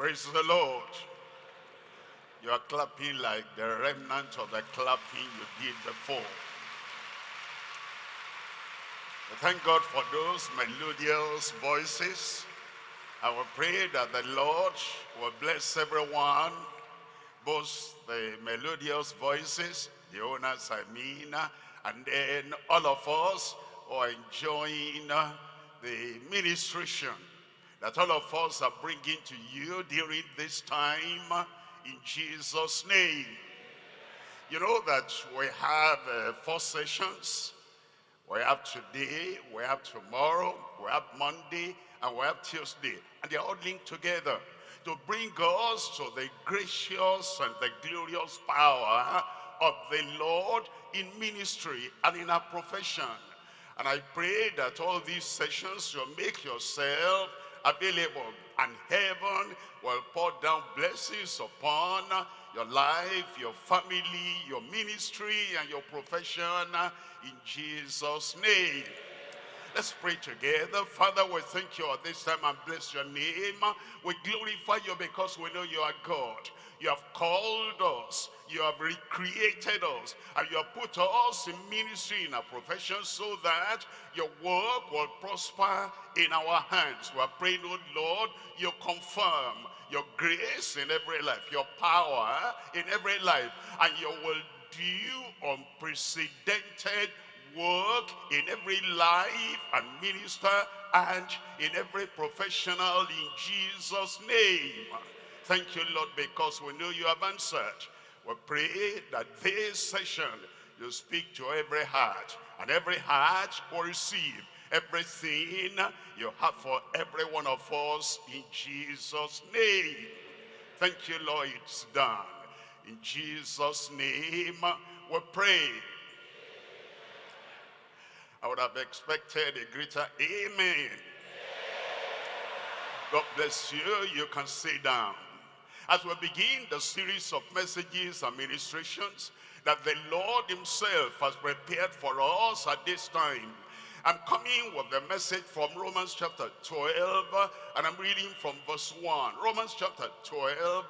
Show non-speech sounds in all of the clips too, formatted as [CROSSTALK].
Praise the Lord. You are clapping like the remnant of the clapping you did before. Thank God for those melodious voices. I will pray that the Lord will bless everyone, both the melodious voices, the owners I mean, and then all of us who are enjoying the ministration that all of us are bringing to you during this time in Jesus' name. You know that we have uh, four sessions. We have today, we have tomorrow, we have Monday, and we have Tuesday. And they're all linked together to bring us to the gracious and the glorious power of the Lord in ministry and in our profession. And I pray that all these sessions will make yourself available and heaven will pour down blessings upon your life, your family, your ministry, and your profession in Jesus' name. Let's pray together. Father, we thank you at this time and bless your name. We glorify you because we know you are God. You have called us. You have recreated us. And you have put us in ministry in our profession so that your work will prosper in our hands. We are praying, oh Lord, you confirm your grace in every life, your power in every life, and you will do unprecedented work in every life and minister and in every professional in Jesus' name. Thank you, Lord, because we know you have answered. We pray that this session you speak to every heart, and every heart will receive everything you have for every one of us in Jesus' name. Thank you, Lord, it's done. In Jesus' name we pray. I would have expected a greater amen. God bless you. You can sit down as we begin the series of messages and ministrations that the Lord himself has prepared for us at this time. I'm coming with the message from Romans chapter 12, and I'm reading from verse 1. Romans chapter 12,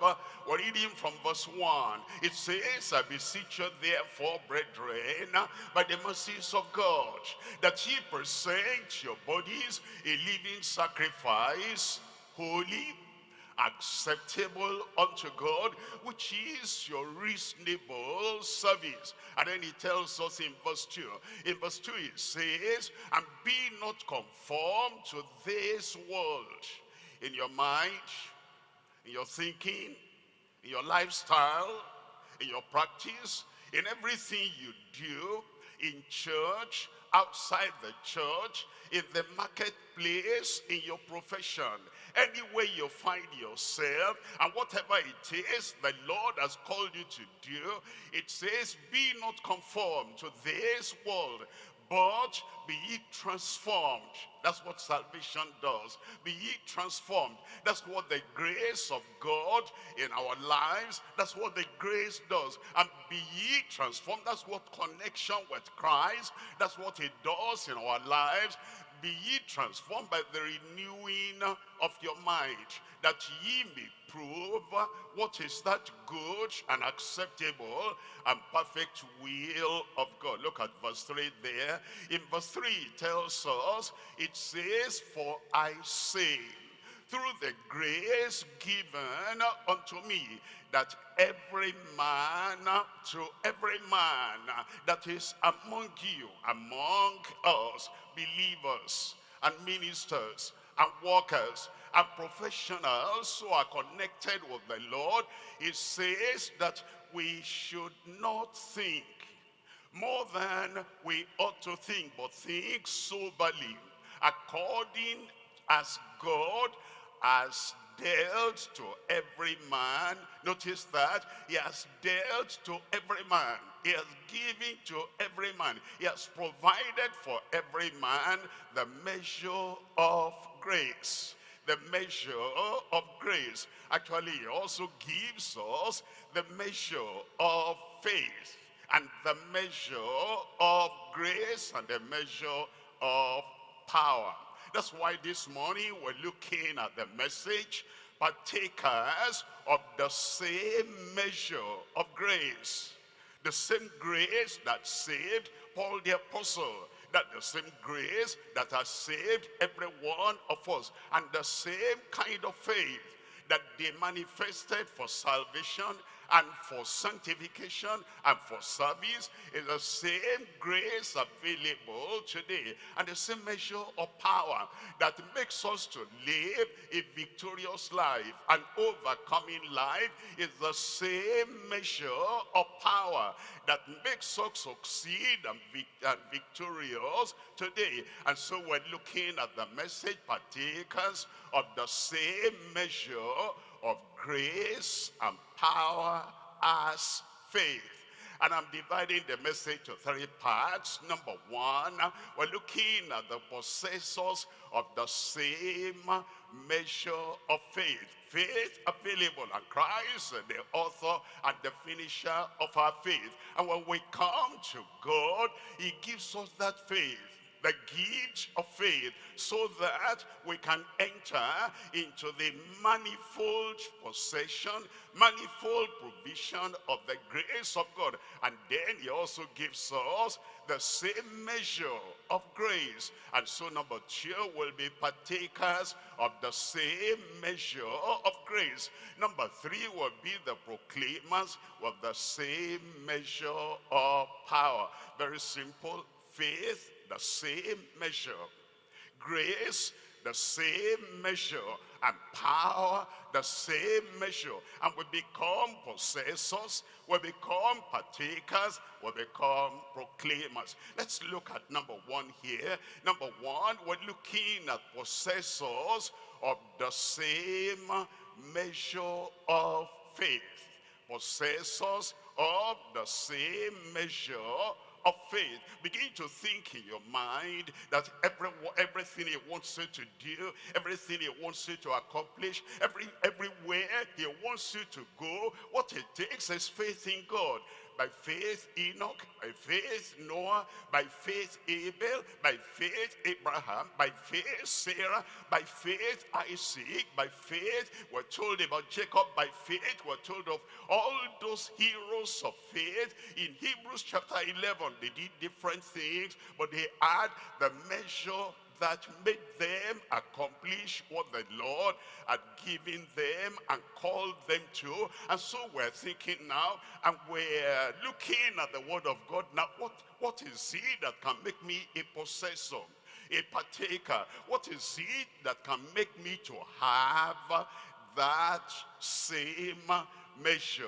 we're reading from verse 1. It says, I beseech you therefore, brethren, by the mercies of God, that ye present your bodies a living sacrifice, holy, acceptable unto God, which is your reasonable service. And then he tells us in verse 2. In verse 2 it says, And be not conformed to this world in your mind, in your thinking, in your lifestyle, in your practice, in everything you do, in church, outside the church, in the marketplace, in your profession, anywhere you find yourself, and whatever it is the Lord has called you to do, it says, be not conformed to this world, but be ye transformed. That's what salvation does. Be ye transformed. That's what the grace of God in our lives, that's what the grace does. And be ye transformed. That's what connection with Christ, that's what it does in our lives be ye transformed by the renewing of your mind, that ye may prove what is that good and acceptable and perfect will of God. Look at verse 3 there. In verse 3 it tells us, it says, For I say, through the grace given unto me, that every man, to every man that is among you, among us, believers and ministers and workers and professionals who are connected with the Lord, it says that we should not think more than we ought to think, but think soberly, according as God has dealt to every man. Notice that he has dealt to every man. He has given to every man. He has provided for every man the measure of grace. The measure of grace. Actually, he also gives us the measure of faith and the measure of grace and the measure of power. That's why this morning we're looking at the message, partakers of the same measure of grace. The same grace that saved Paul the apostle. That the same grace that has saved every one of us. And the same kind of faith that they manifested for salvation and for sanctification and for service is the same grace available today and the same measure of power that makes us to live a victorious life and overcoming life is the same measure of power that makes us succeed and, vic and victorious today. And so we're looking at the message partakers of the same measure of grace and power as faith. And I'm dividing the message to three parts. Number one, we're looking at the possessors of the same measure of faith. Faith available and Christ, the author and the finisher of our faith. And when we come to God, he gives us that faith the gift of faith so that we can enter into the manifold possession, manifold provision of the grace of God. And then he also gives us the same measure of grace. And so number two will be partakers of the same measure of grace. Number three will be the proclaimers of the same measure of power. Very simple. Faith the same measure. Grace, the same measure. And power, the same measure. And we become possessors, we become partakers, we become proclaimers. Let's look at number one here. Number one, we're looking at possessors of the same measure of faith. Possessors of the same measure of faith. Begin to think in your mind that every, everything he wants you to do, everything he wants you to accomplish, every everywhere he wants you to go, what it takes is faith in God by faith Enoch, by faith Noah, by faith Abel, by faith Abraham, by faith Sarah, by faith Isaac, by faith we're told about Jacob, by faith we're told of all those heroes of faith in Hebrews chapter 11. They did different things, but they had the measure that made them accomplish what the Lord had given them and called them to. And so we're thinking now, and we're looking at the word of God now, what, what is it that can make me a possessor? a partaker. What is it that can make me to have that same measure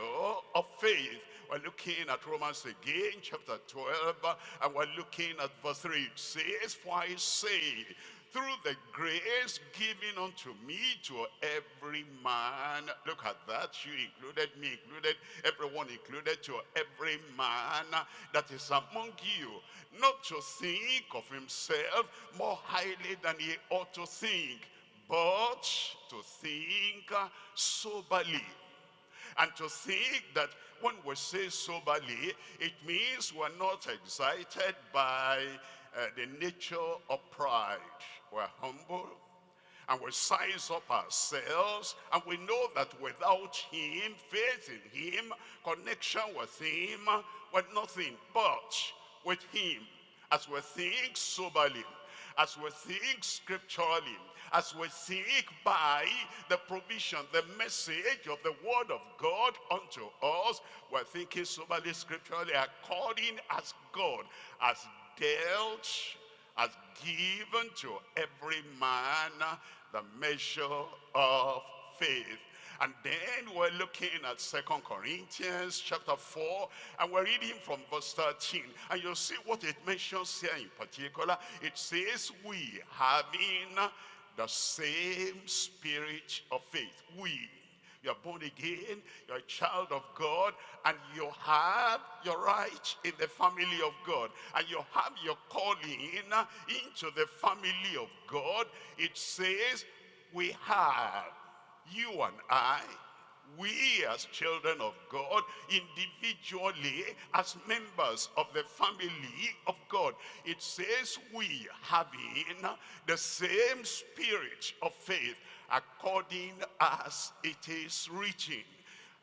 of faith? We're looking at Romans again, chapter 12, and we're looking at verse 3. It says, For I say, through the grace given unto me to every man. Look at that. You included, me included, everyone included, to every man that is among you. Not to think of himself more highly than he ought to think, but to think soberly. And to think that when we say soberly, it means we're not excited by uh, the nature of pride. We're humble and we size up ourselves and we know that without him, faith in him, connection with him, we're nothing but with him as we think soberly, as we think scripturally, as we seek by the provision, the message of the word of God unto us, we're thinking soberly scripturally according as God has dealt, has given to every man the measure of faith. And then we're looking at Second Corinthians chapter 4, and we're reading from verse 13. And you'll see what it mentions here in particular. It says, we having the same spirit of faith. We, you're born again, you're a child of God, and you have your right in the family of God, and you have your calling into the family of God. It says, we have, you and I, we as children of God, individually as members of the family of God, it says we having the same spirit of faith. according as it is written.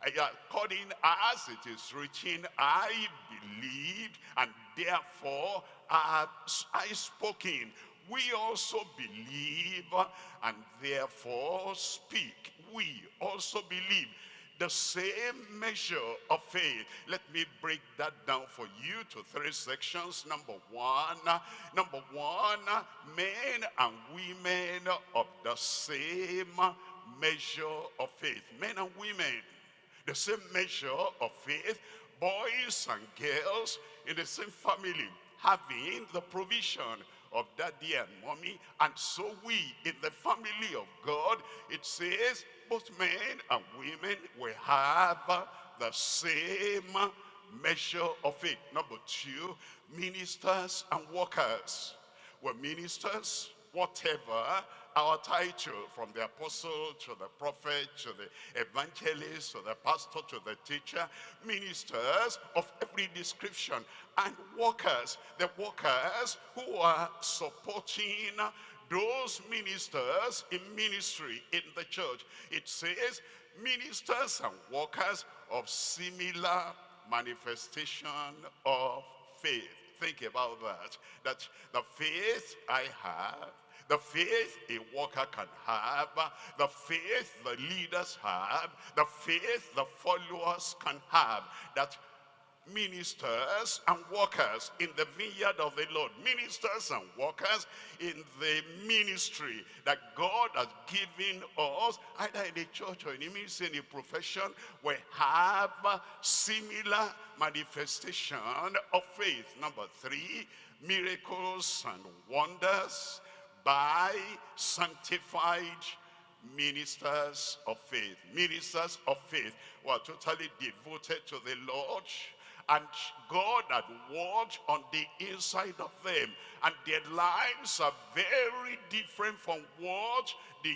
According as it is written, I believed and therefore have I spoken. We also believe and therefore speak. We also believe the same measure of faith. Let me break that down for you to three sections. Number one, number one, men and women of the same measure of faith. Men and women, the same measure of faith. Boys and girls in the same family, having the provision of daddy and mommy. And so we, in the family of God, it says, both men and women will have the same measure of faith. Number two, ministers and workers. We're ministers, whatever our title from the apostle to the prophet to the evangelist to the pastor to the teacher ministers of every description and workers the workers who are supporting those ministers in ministry in the church. It says ministers and workers of similar manifestation of faith. Think about that. That the faith I have, the faith a worker can have, the faith the leaders have, the faith the followers can have, that ministers and workers in the vineyard of the Lord. Ministers and workers in the ministry that God has given us, either in the church or in the ministry, in profession, we have similar manifestation of faith. Number three, miracles and wonders by sanctified ministers of faith. Ministers of faith who are totally devoted to the Lord and God had worked on the inside of them. And their lives are very different from what they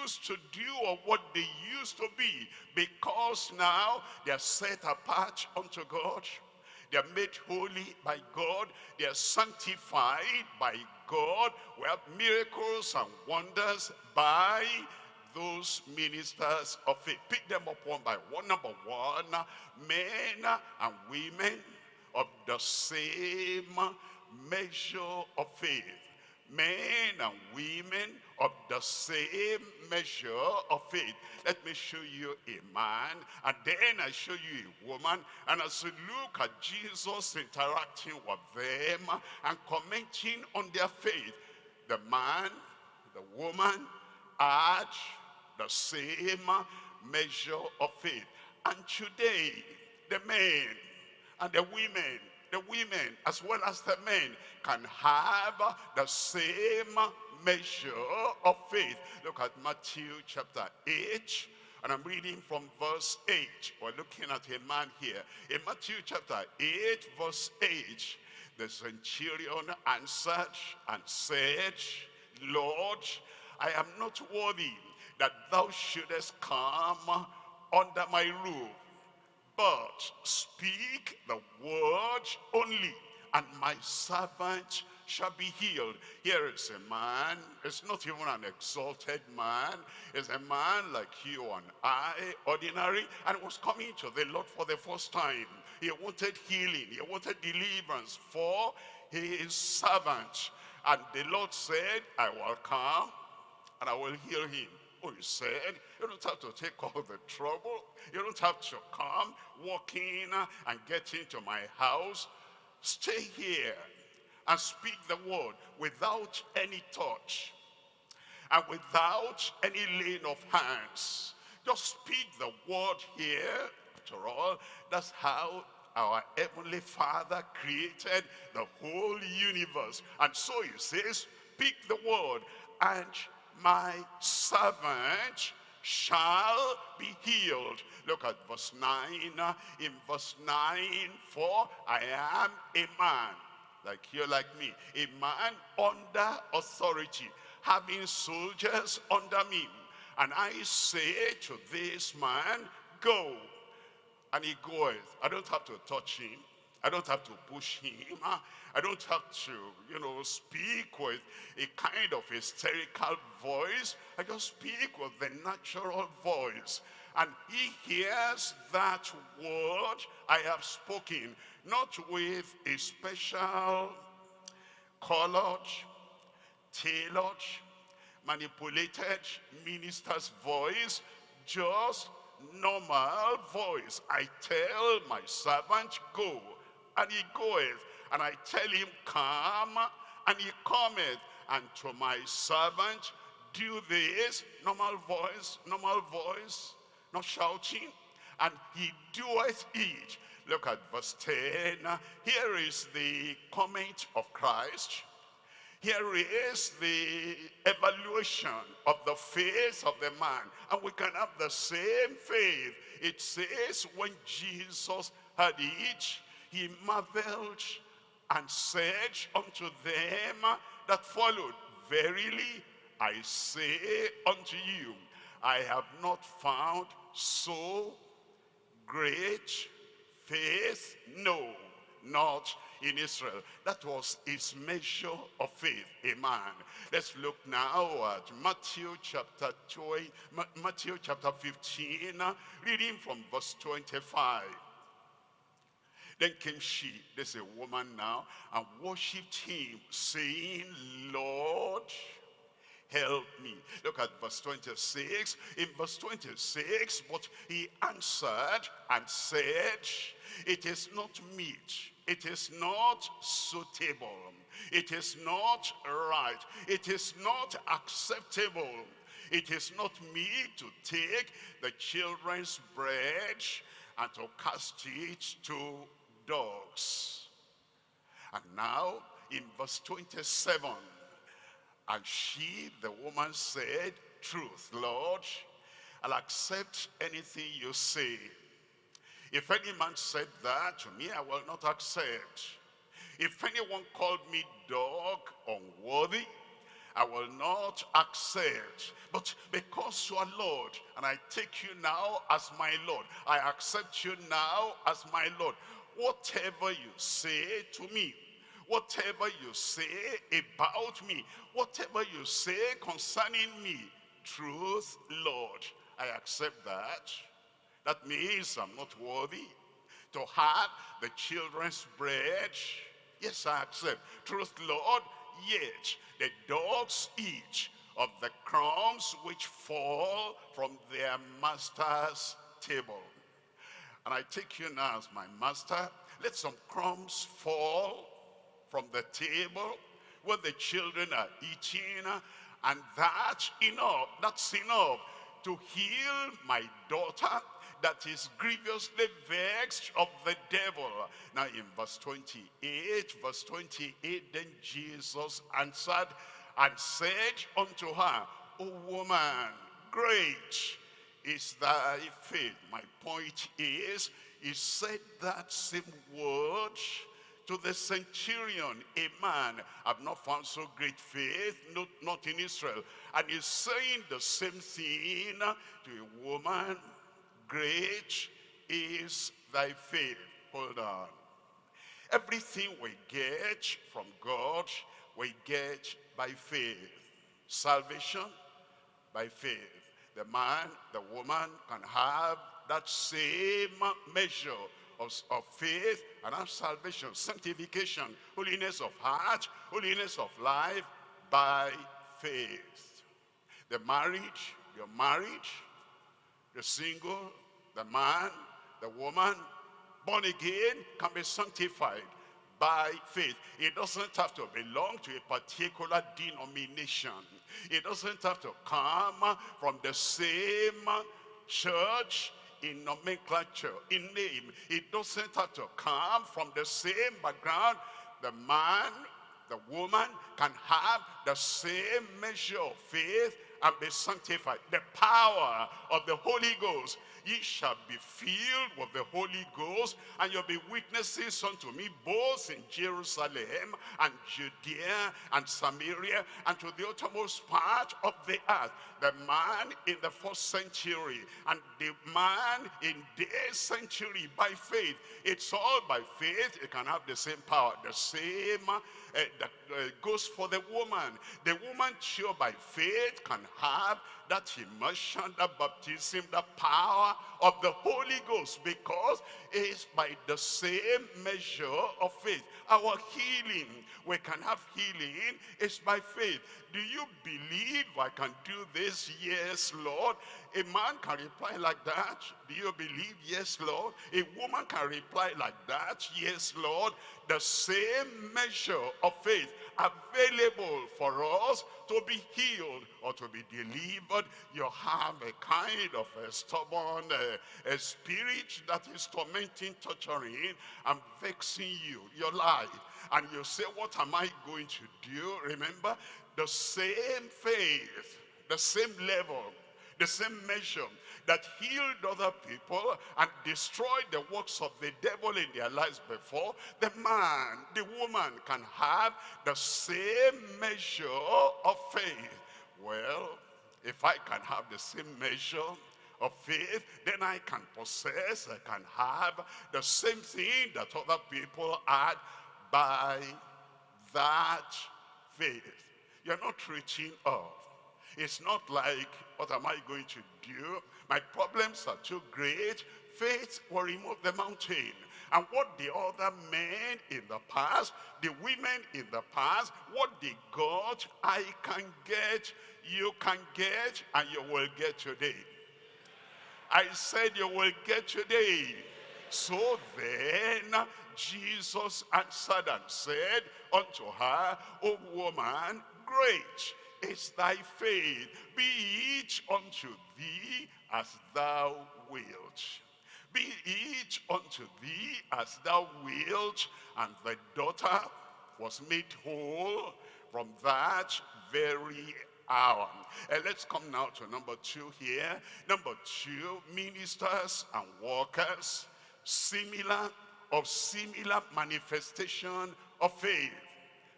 used to do or what they used to be. Because now they are set apart unto God. They are made holy by God. They are sanctified by God. Have miracles and wonders by those ministers of faith. Pick them up one by one. Number one, men and women of the same measure of faith. Men and women of the same measure of faith. Let me show you a man, and then I show you a woman. And as you look at Jesus interacting with them and commenting on their faith, the man, the woman, are the same measure of faith. And today, the men and the women, the women as well as the men can have the same measure of faith. Look at Matthew chapter 8. And I'm reading from verse 8. We're looking at a man here. In Matthew chapter 8, verse 8, the centurion answered and said, Lord, I am not worthy that thou shouldest come under my roof. But speak the word only, and my servant shall be healed. Here is a man, it's not even an exalted man, it's a man like you and I, ordinary, and was coming to the Lord for the first time. He wanted healing, he wanted deliverance for his servant. And the Lord said, I will come and I will heal him. Oh, he said, you don't have to take all the trouble. You don't have to come, walk in and get into my house. Stay here and speak the word without any touch and without any laying of hands. Just speak the word here. After all, that's how our heavenly father created the whole universe. And so he says, speak the word and my servant shall be healed. Look at verse 9. In verse 9, for I am a man, like you, like me, a man under authority, having soldiers under me. And I say to this man, go. And he goeth. I don't have to touch him. I don't have to push him. [LAUGHS] I don't have to, you know, speak with a kind of hysterical voice. I just speak with the natural voice. And he hears that word I have spoken, not with a special colored, tailored, manipulated minister's voice, just normal voice. I tell my servant, go, and he goeth. And I tell him, come, and he cometh. And to my servant, do this. Normal voice, normal voice, not shouting. And he doeth it. Look at verse 10. Here is the comment of Christ. Here is the evaluation of the faith of the man. And we can have the same faith. It says when Jesus had it, he marveled and said unto them that followed, Verily I say unto you, I have not found so great faith, no, not in Israel. That was his measure of faith, amen. Let's look now at Matthew chapter 20, Matthew chapter 15, reading from verse 25. Then came she, there's a woman now, and worshipped him, saying, Lord, help me. Look at verse 26. In verse 26, but he answered and said, it is not meet, it is not suitable, it is not right, it is not acceptable, it is not me to take the children's bread and to cast it to dogs. And now in verse 27, and she, the woman said, truth, Lord, I'll accept anything you say. If any man said that to me, I will not accept. If anyone called me dog unworthy, I will not accept. But because you are Lord, and I take you now as my Lord, I accept you now as my Lord. Whatever you say to me, whatever you say about me, whatever you say concerning me, truth, Lord, I accept that. That means I'm not worthy to have the children's bread. Yes, I accept. Truth, Lord, yet the dogs eat of the crumbs which fall from their master's table. And I take you now as my master. Let some crumbs fall from the table where the children are eating. And that's enough. That's enough to heal my daughter that is grievously vexed of the devil. Now in verse 28, verse 28, then Jesus answered and said unto her, O woman, great is thy faith. My point is, he said that same word to the centurion, a man, I've not found so great faith, not, not in Israel. And he's saying the same thing to a woman, great is thy faith. Hold on. Everything we get from God, we get by faith. Salvation, by faith the man, the woman can have that same measure of, of faith and have salvation, sanctification, holiness of heart, holiness of life by faith. The marriage, you're the single, the man, the woman, born again, can be sanctified by faith. It doesn't have to belong to a particular denomination. It doesn't have to come from the same church in nomenclature, in name. It doesn't have to come from the same background. The man, the woman can have the same measure of faith and be sanctified. The power of the Holy Ghost ye shall be filled with the Holy Ghost, and you'll be witnesses unto me both in Jerusalem and Judea and Samaria and to the uttermost part of the earth. The man in the first century and the man in this century by faith. It's all by faith. It can have the same power, the same uh, that uh, goes for the woman. The woman sure by faith can have that immersion, that baptism, the power of the Holy Ghost because it's by the same measure of faith. Our healing, we can have healing, is by faith. Do you believe I can do this? Yes, Lord. A man can reply like that. Do you believe? Yes, Lord. A woman can reply like that. Yes, Lord. The same measure of faith available for us to be healed or to be delivered. You have a kind of a stubborn uh, a spirit that is tormenting, torturing, and vexing you, your life. And you say, what am I going to do? Remember, the same faith, the same level, the same measure that healed other people and destroyed the works of the devil in their lives before, the man, the woman can have the same measure of faith. Well, if I can have the same measure of faith, then I can possess, I can have the same thing that other people had by that faith. You're not reaching up. It's not like, what am I going to do? My problems are too great. Faith will remove the mountain. And what the other men in the past, the women in the past, what they got, I can get, you can get, and you will get today. I said you will get today. So then Jesus answered and said unto her, O woman, great is thy faith. Be it unto thee as thou wilt. Be it unto thee as thou wilt. And the daughter was made whole from that very hour. And let's come now to number two here. Number two, ministers and workers, similar of similar manifestation of faith.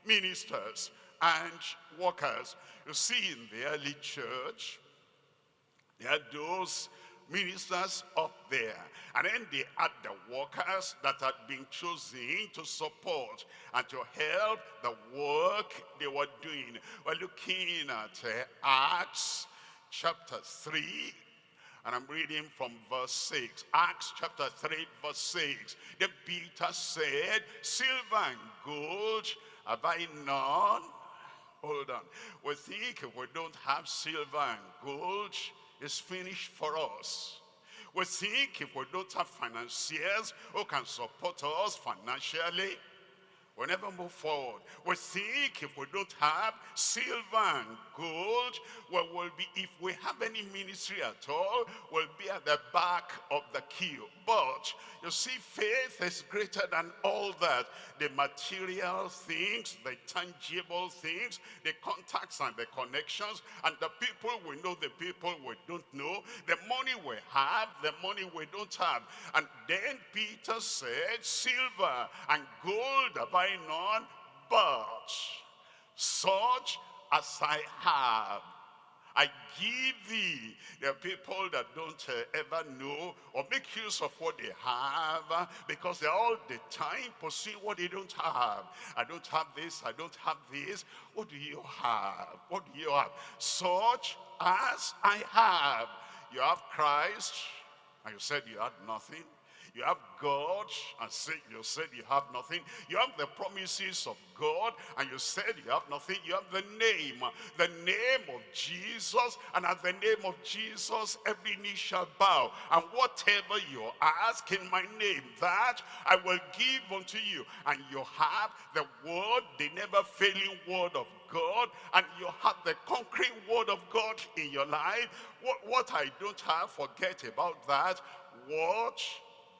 Ministers and workers. You see in the early church, there are those ministers up there. And then they had the workers that had been chosen to support and to help the work they were doing. We're looking at uh, Acts chapter 3. And I'm reading from verse 6. Acts chapter 3 verse 6. Then Peter said, Silver and gold have I none. Hold on. We think if we don't have silver and gold, is finished for us. We think if we don't have financiers who can support us financially, We'll never move forward. We think if we don't have silver and gold, well, we'll be, if we have any ministry at all, we'll be at the back of the queue. But you see, faith is greater than all that. The material things, the tangible things, the contacts and the connections, and the people we know, the people we don't know, the money we have, the money we don't have. And then Peter said, silver and gold have I I none, but such as I have. I give thee. There are people that don't uh, ever know or make use of what they have because they're all the time pursuing what they don't have. I don't have this, I don't have this. What do you have? What do you have? Such as I have. You have Christ, and you said you had nothing. You have God and say, you said you have nothing. You have the promises of God and you said you have nothing. You have the name, the name of Jesus. And at the name of Jesus, every knee shall bow. And whatever you ask in my name, that I will give unto you. And you have the word, the never failing word of God and you have the concrete word of God in your life what, what I don't have forget about that what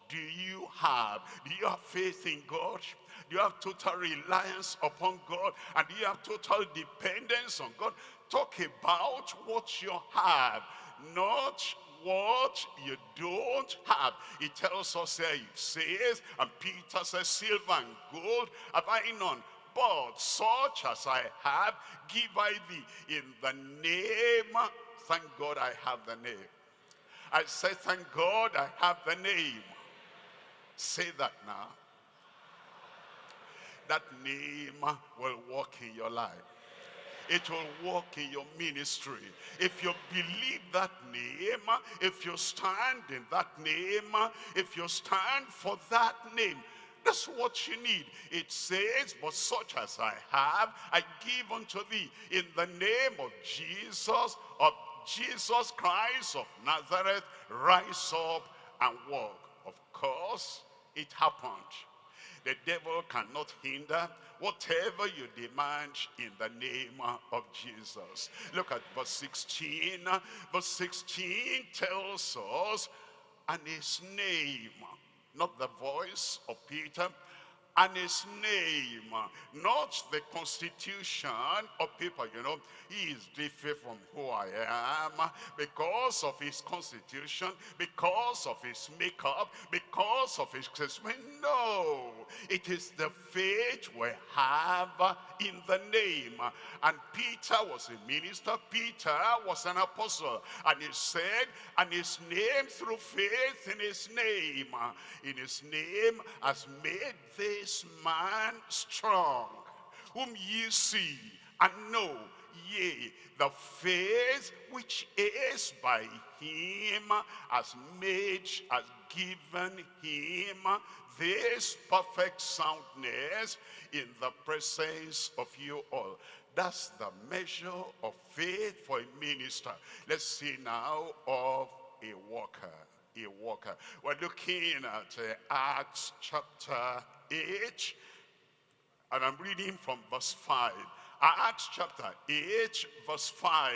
do you have? Do you have faith in God? Do you have total reliance upon God? And do you have total dependence on God? Talk about what you have, not what you don't have. He tells us here, it says, and Peter says, silver and gold have I none, but such as I have, give I thee in the name. Thank God I have the name. I say, thank God I have the name. Say that now. That name will work in your life. It will work in your ministry. If you believe that name, if you stand in that name, if you stand for that name, that's what you need. It says, but such as I have, I give unto thee in the name of Jesus, of Jesus Christ of Nazareth, rise up and walk. Of course, it happened. The devil cannot hinder whatever you demand in the name of Jesus. Look at verse 16. Verse 16 tells us, and his name, not the voice of Peter, and his name, not the constitution of people. You know, he is different from who I am because of his constitution, because of his makeup, because of his assessment. No, it is the faith we have in the name. And Peter was a minister, Peter was an apostle, and he said, and his name through faith in his name, in his name has made this man strong, whom ye see and know Yea, the faith which is by him has made, has given him this perfect soundness in the presence of you all. That's the measure of faith for a minister. Let's see now of a worker. A worker. We're looking at uh, Acts chapter 8, and I'm reading from verse 5. Acts chapter 8, verse 5.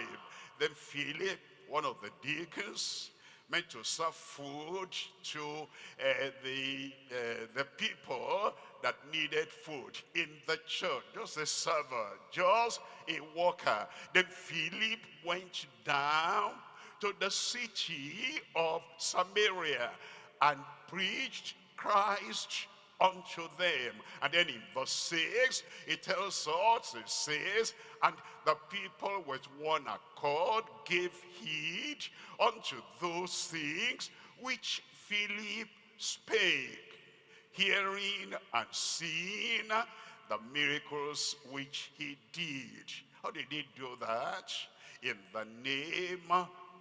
Then Philip, one of the deacons, meant to serve food to uh, the, uh, the people that needed food in the church. Just a server, just a worker. Then Philip went down to the city of Samaria and preached Christ unto them. And then in verse 6, it tells us, it says, and the people with one accord gave heed unto those things which Philip spake, hearing and seeing the miracles which he did. How did he do that? In the name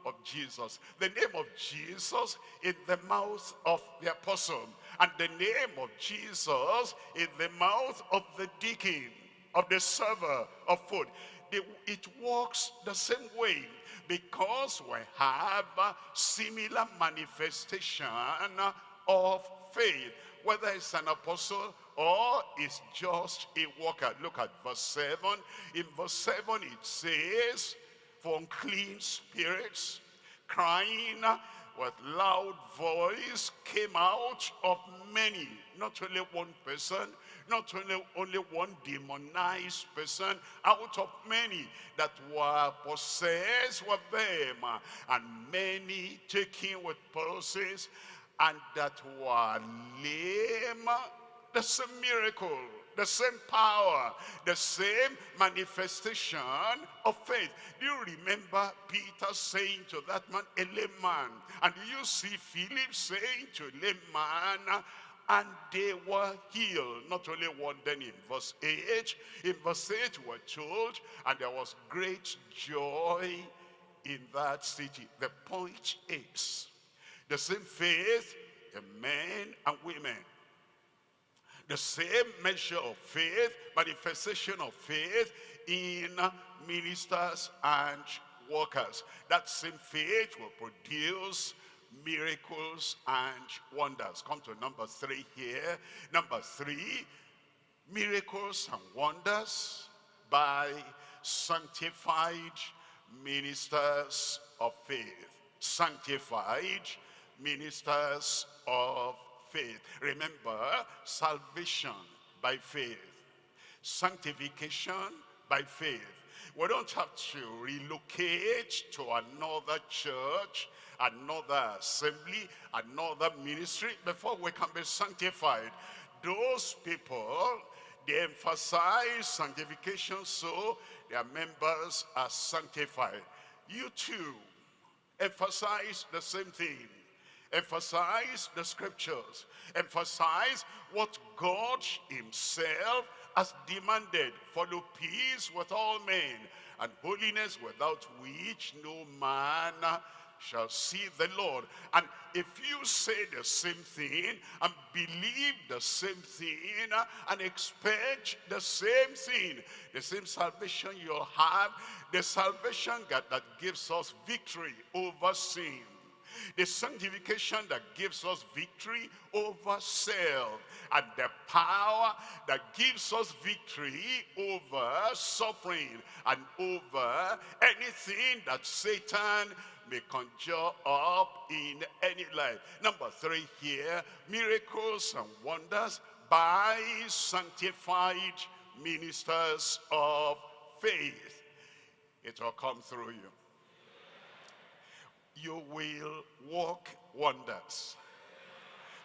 of Jesus. The name of Jesus in the mouth of the apostle. And the name of Jesus in the mouth of the deacon, of the server of food. It works the same way because we have a similar manifestation of faith whether it's an apostle or it's just a worker. Look at verse 7. In verse 7 it says, for unclean spirits, crying with loud voice came out of many, not only one person, not only, only one demonized person, out of many that were possessed with them, and many taken with palsies, and that were lame. That's a miracle the same power, the same manifestation of faith. Do you remember Peter saying to that man, a lame man? And do you see Philip saying to a lame man, and they were healed. Not only one, then in verse 8, in verse 8 we're told, and there was great joy in that city. The point is, the same faith in men and women the same measure of faith, manifestation of faith in ministers and workers. That same faith will produce miracles and wonders. Come to number three here. Number three, miracles and wonders by sanctified ministers of faith. Sanctified ministers of faith. Remember, salvation by faith. Sanctification by faith. We don't have to relocate to another church, another assembly, another ministry before we can be sanctified. Those people, they emphasize sanctification so their members are sanctified. You too, emphasize the same thing. Emphasize the scriptures. Emphasize what God himself has demanded. Follow peace with all men and holiness without which no man shall see the Lord. And if you say the same thing and believe the same thing and expect the same thing, the same salvation you'll have, the salvation that, that gives us victory over sin, the sanctification that gives us victory over self and the power that gives us victory over suffering and over anything that Satan may conjure up in any life. Number three here, miracles and wonders by sanctified ministers of faith. It will come through you. You will walk wonders.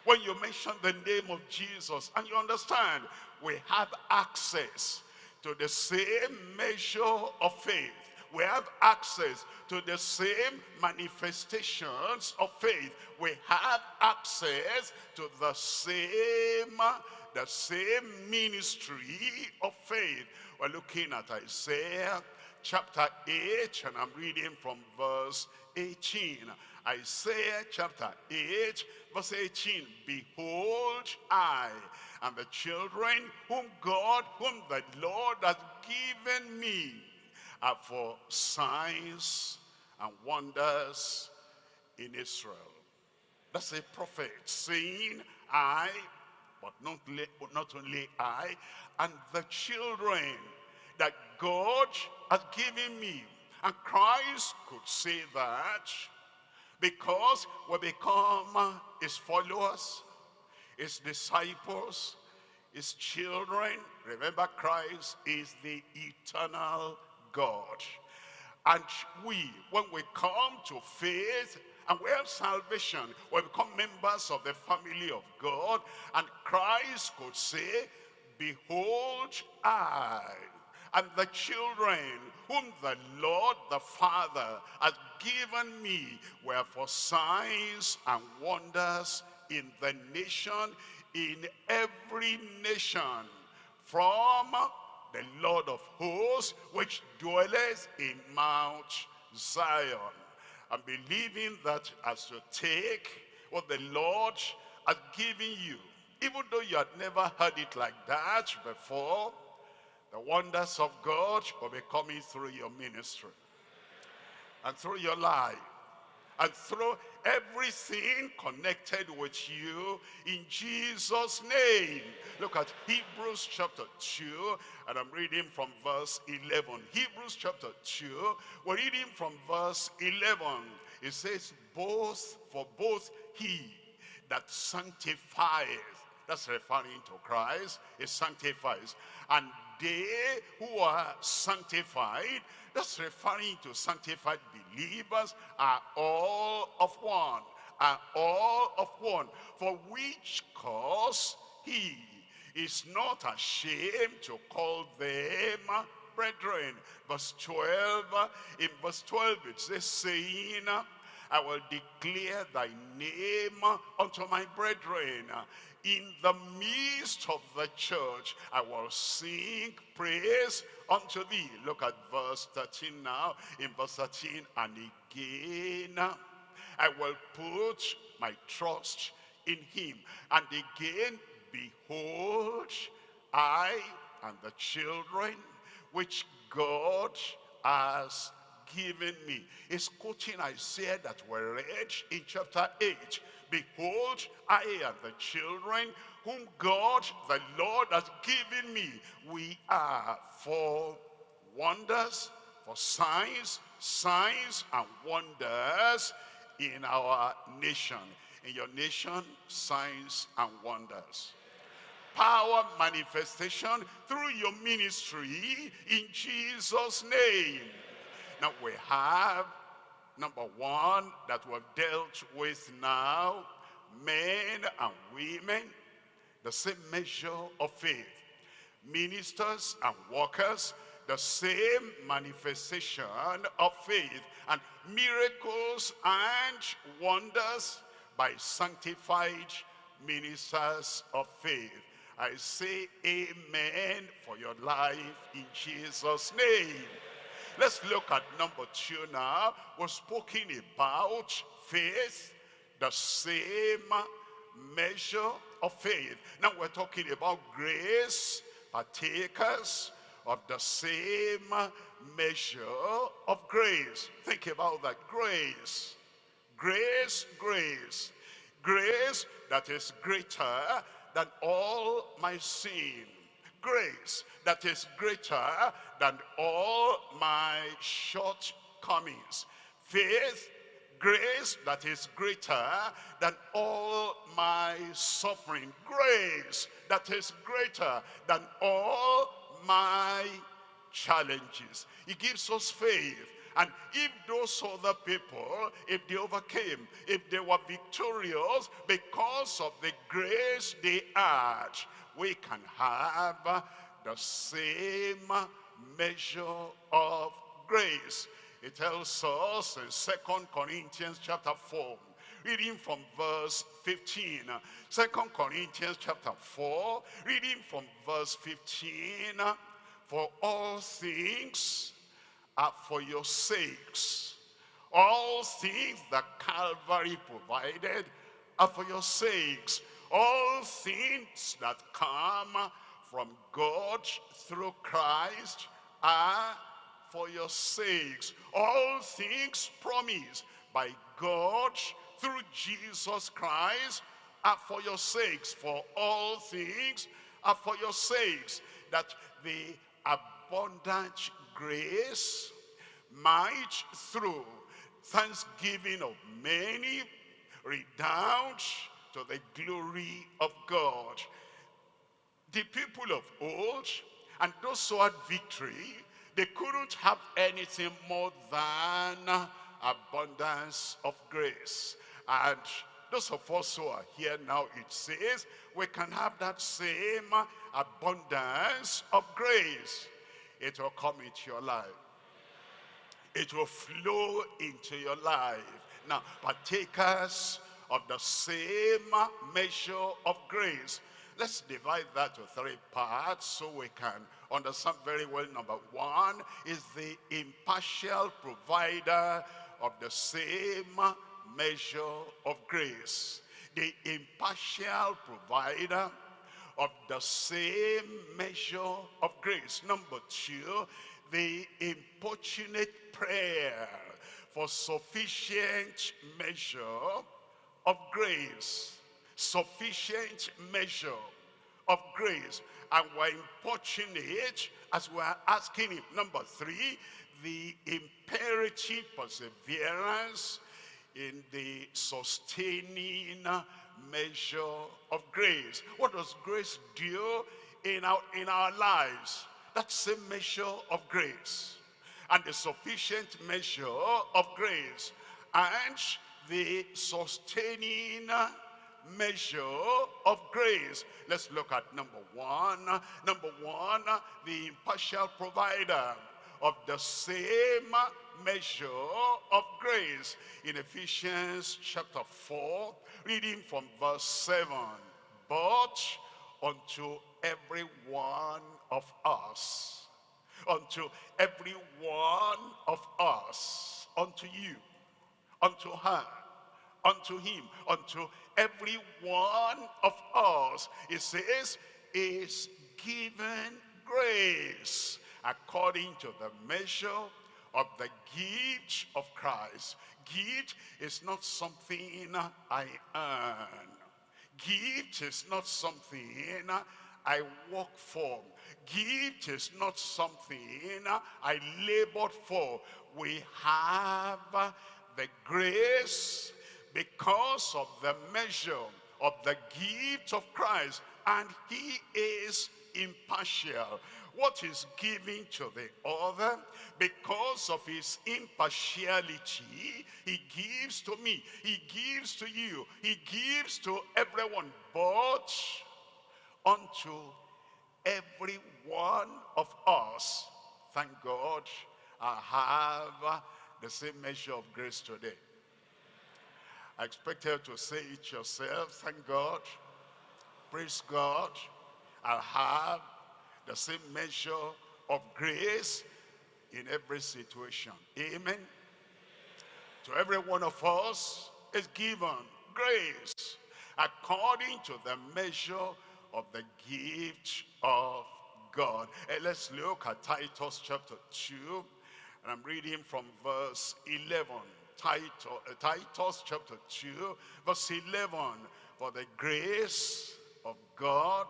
When you mention the name of Jesus and you understand we have access to the same measure of faith we have access to the same manifestations of faith. We have access to the same, the same ministry of faith. We're looking at Isaiah chapter 8, and I'm reading from verse 18. Isaiah chapter 8, verse 18. Behold, I and the children whom God, whom the Lord has given me, are for signs and wonders in Israel. That's a prophet saying, I, but not, not only I, and the children that God has given me. And Christ could say that because we become his followers, his disciples, his children. Remember, Christ is the eternal God. And we, when we come to faith and we have salvation, we become members of the family of God, and Christ could say, Behold, I and the children whom the Lord the Father has given me were for signs and wonders in the nation, in every nation, from the Lord of hosts, which dwelleth in Mount Zion. And believing that as you take what the Lord has given you, even though you had never heard it like that before, the wonders of God will be coming through your ministry and through your life and through everything connected with you in Jesus name. Look at Hebrews chapter 2 and I'm reading from verse 11. Hebrews chapter 2, we're reading from verse 11. It says, both for both he that sanctifies, that's referring to Christ, he sanctifies, and they who are sanctified, that's referring to sanctified believers, are all of one, are all of one. For which cause he is not ashamed to call them brethren. Verse 12, in verse 12 it says, saying, I will declare thy name unto my brethren in the midst of the church, I will sing praise unto thee. Look at verse 13 now. In verse 13, and again, I will put my trust in him. And again, behold, I and the children which God has given me. It's quoting Isaiah that we read in chapter 8. Behold, I and the children whom God, the Lord, has given me. We are for wonders, for signs, signs and wonders in our nation. In your nation, signs and wonders. power manifestation through your ministry in Jesus' name. Now we have number one that we've dealt with now, men and women, the same measure of faith. Ministers and workers, the same manifestation of faith and miracles and wonders by sanctified ministers of faith. I say amen for your life in Jesus' name. Let's look at number two now. We're speaking about faith, the same measure of faith. Now we're talking about grace, partakers of the same measure of grace. Think about that. Grace, grace, grace. Grace that is greater than all my sin. Grace that is greater than all my shortcomings. Faith, grace that is greater than all my suffering. Grace that is greater than all my challenges. He gives us faith. And if those other people, if they overcame, if they were victorious because of the grace they had, we can have the same measure of grace. It tells us in Second Corinthians chapter 4, reading from verse 15. Second Corinthians chapter 4, reading from verse 15. For all things are for your sakes. All things that Calvary provided are for your sakes. All things that come from God through Christ are for your sakes. All things promised by God through Jesus Christ are for your sakes. For all things are for your sakes. That the abundant grace might through thanksgiving of many redound to the glory of God. The people of old and those who had victory, they couldn't have anything more than abundance of grace. And those of us who are here now, it says, we can have that same abundance of grace. It will come into your life. It will flow into your life. Now, partakers of the same measure of grace. Let's divide that to three parts so we can understand very well. Number one is the impartial provider of the same measure of grace. The impartial provider of the same measure of grace. Number two, the importunate prayer for sufficient measure of grace. Sufficient measure of grace. And we're importunate as we're asking him. Number three, the imperative perseverance in the sustaining measure of grace. What does grace do in our, in our lives? That's the measure of grace. And the sufficient measure of grace. And the sustaining measure of grace. Let's look at number one. Number one, the impartial provider of the same measure of grace. In Ephesians chapter 4, reading from verse 7. But unto every one of us, unto every one of us, unto you, unto her, unto him, unto every one of us, it says, is given grace according to the measure of the gift of Christ. Gift is not something I earn. Gift is not something I work for. Gift is not something I labored for. We have the grace because of the measure of the gift of Christ and he is impartial. What is given to the other, because of his impartiality, he gives to me, he gives to you, he gives to everyone, but unto every one of us. Thank God I have the same measure of grace today. I expect you to say it yourself. Thank God. Praise God. I have the same measure of grace in every situation. Amen. To every one of us is given grace according to the measure of the gift of God. And let's look at Titus chapter 2. And I'm reading from verse 11. Titus, uh, Titus chapter 2, verse 11. For the grace of God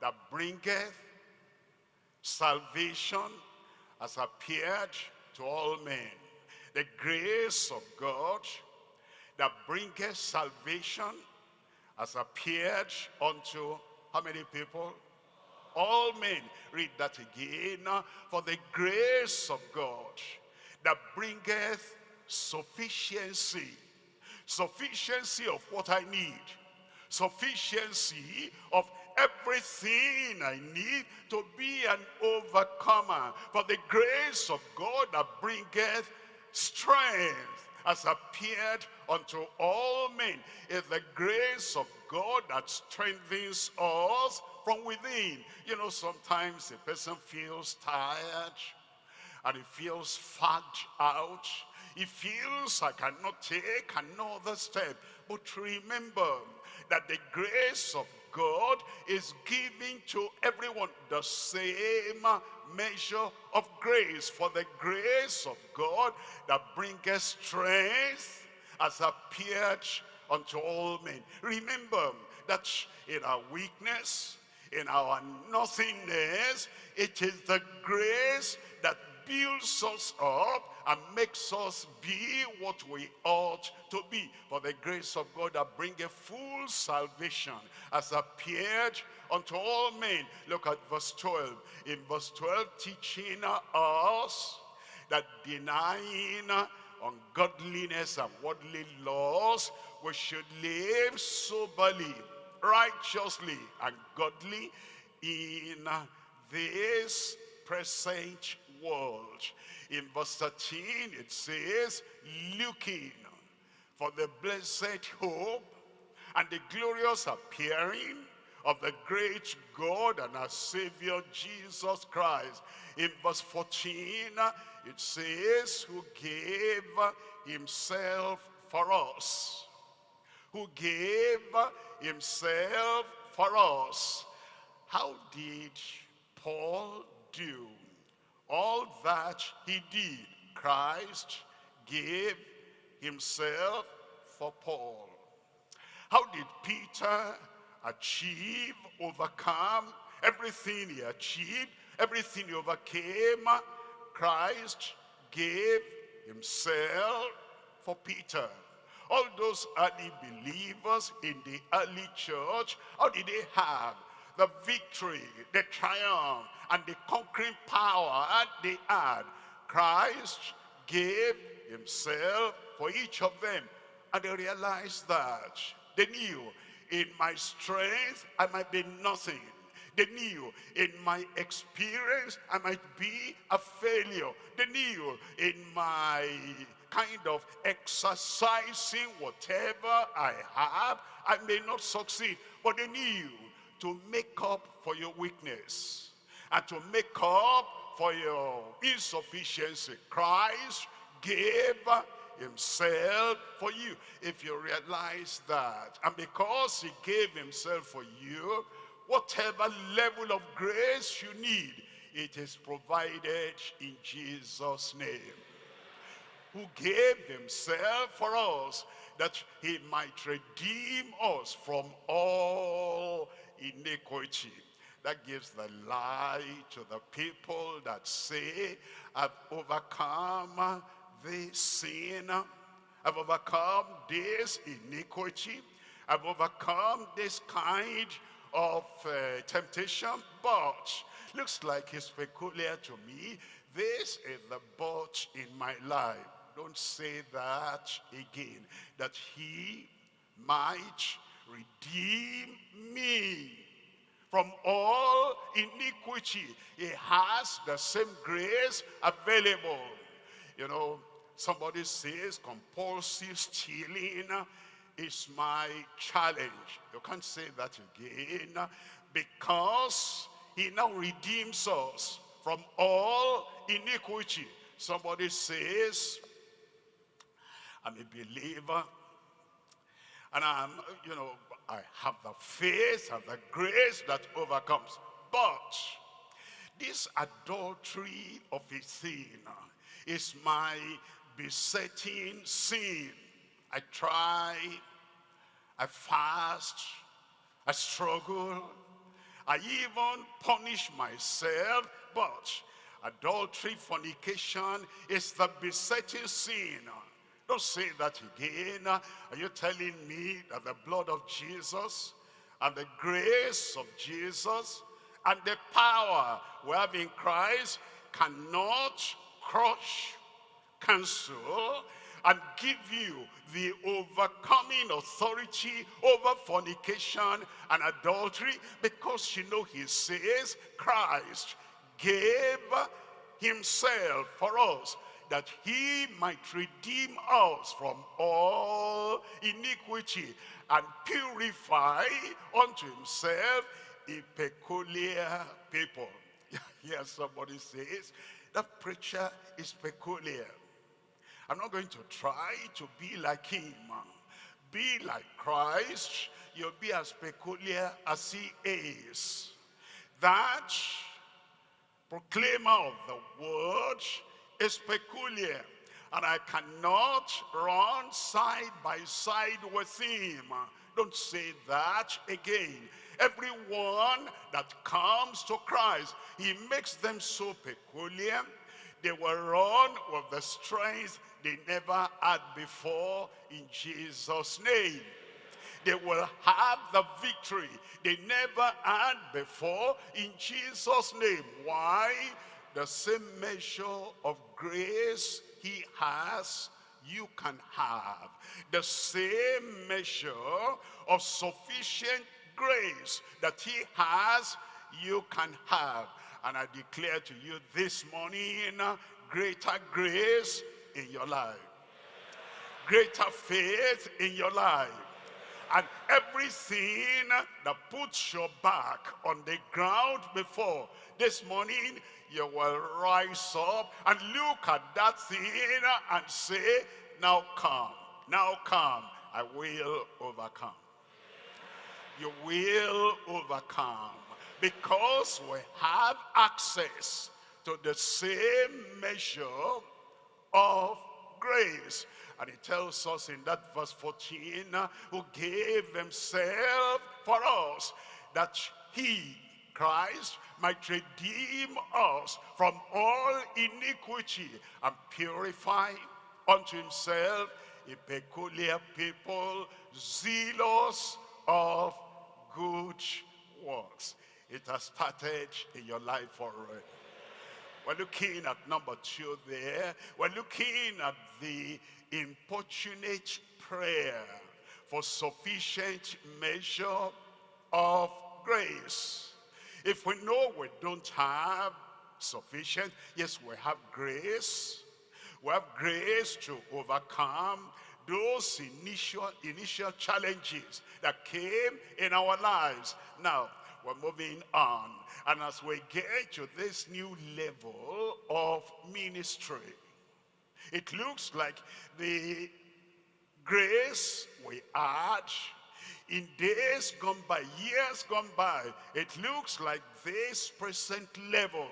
that bringeth salvation has appeared to all men. The grace of God that bringeth salvation has appeared unto how many people? All men. Read that again. For the grace of God that bringeth sufficiency. Sufficiency of what I need. Sufficiency of everything I need to be an overcomer. For the grace of God that bringeth strength has appeared unto all men. It's the grace of God that strengthens us from within. You know, sometimes a person feels tired and he feels fagged out. He feels I cannot take another step. But remember that the grace of God is giving to everyone the same measure of grace. For the grace of God that bringeth strength has appeared unto all men. Remember that in our weakness, in our nothingness, it is the grace builds us up and makes us be what we ought to be. For the grace of God that bringeth full salvation has appeared unto all men. Look at verse 12. In verse 12, teaching us that denying ungodliness and worldly laws, we should live soberly, righteously, and godly in this present world. In verse 13, it says, looking for the blessed hope and the glorious appearing of the great God and our Savior Jesus Christ. In verse 14, it says, who gave himself for us. Who gave himself for us. How did Paul do all that he did? Christ gave himself for Paul. How did Peter achieve, overcome everything he achieved, everything he overcame? Christ gave himself for Peter. All those early believers in the early church, how did they have the victory, the triumph, and the conquering power they had? Christ gave himself for each of them. And they realized that. They knew in my strength I might be nothing. They knew in my experience I might be a failure. They knew in my kind of exercising whatever I have, I may not succeed. But they knew to make up for your weakness and to make up for your insufficiency. Christ gave himself for you. If you realize that, and because he gave himself for you, whatever level of grace you need, it is provided in Jesus' name. Who gave himself for us, that he might redeem us from all iniquity. That gives the lie to the people that say, I've overcome this sin. I've overcome this iniquity. I've overcome this kind of uh, temptation, but looks like it's peculiar to me. This is the but in my life. Don't say that again. That he might redeem me from all iniquity. He has the same grace available. You know, somebody says compulsive stealing is my challenge. You can't say that again because he now redeems us from all iniquity. Somebody says, I'm a believer and I'm, you know, I have the faith and the grace that overcomes. But this adultery of a sin is my besetting sin. I try, I fast, I struggle, I even punish myself, but adultery, fornication is the besetting sin. Don't say that again. Are you telling me that the blood of Jesus and the grace of Jesus and the power we have in Christ cannot crush, cancel, and give you the overcoming authority over fornication and adultery because you know he says Christ gave himself for us that he might redeem us from all iniquity and purify unto himself a peculiar people. [LAUGHS] Here somebody says, that preacher is peculiar. I'm not going to try to be like him. Be like Christ. You'll be as peculiar as he is. That proclaimer of the word is peculiar. And I cannot run side by side with him. Don't say that again. Everyone that comes to Christ, he makes them so peculiar. They will run with the strength they never had before in Jesus' name. They will have the victory they never had before in Jesus' name. Why? The same measure of grace he has, you can have. The same measure of sufficient grace that he has, you can have. And I declare to you this morning, greater grace in your life. Greater faith in your life. And everything that puts your back on the ground before this morning, you will rise up and look at that thing and say, now come, now come, I will overcome. You will overcome because we have access to the same measure of grace. And he tells us in that verse 14, uh, who gave himself for us, that he, Christ, might redeem us from all iniquity and purify unto himself a peculiar people, zealous of good works. It has started in your life already. We're looking at number two there. We're looking at the importunate prayer for sufficient measure of grace. If we know we don't have sufficient, yes, we have grace. We have grace to overcome those initial, initial challenges that came in our lives. Now, we're moving on. And as we get to this new level of ministry, it looks like the grace we had in days gone by, years gone by, it looks like this present level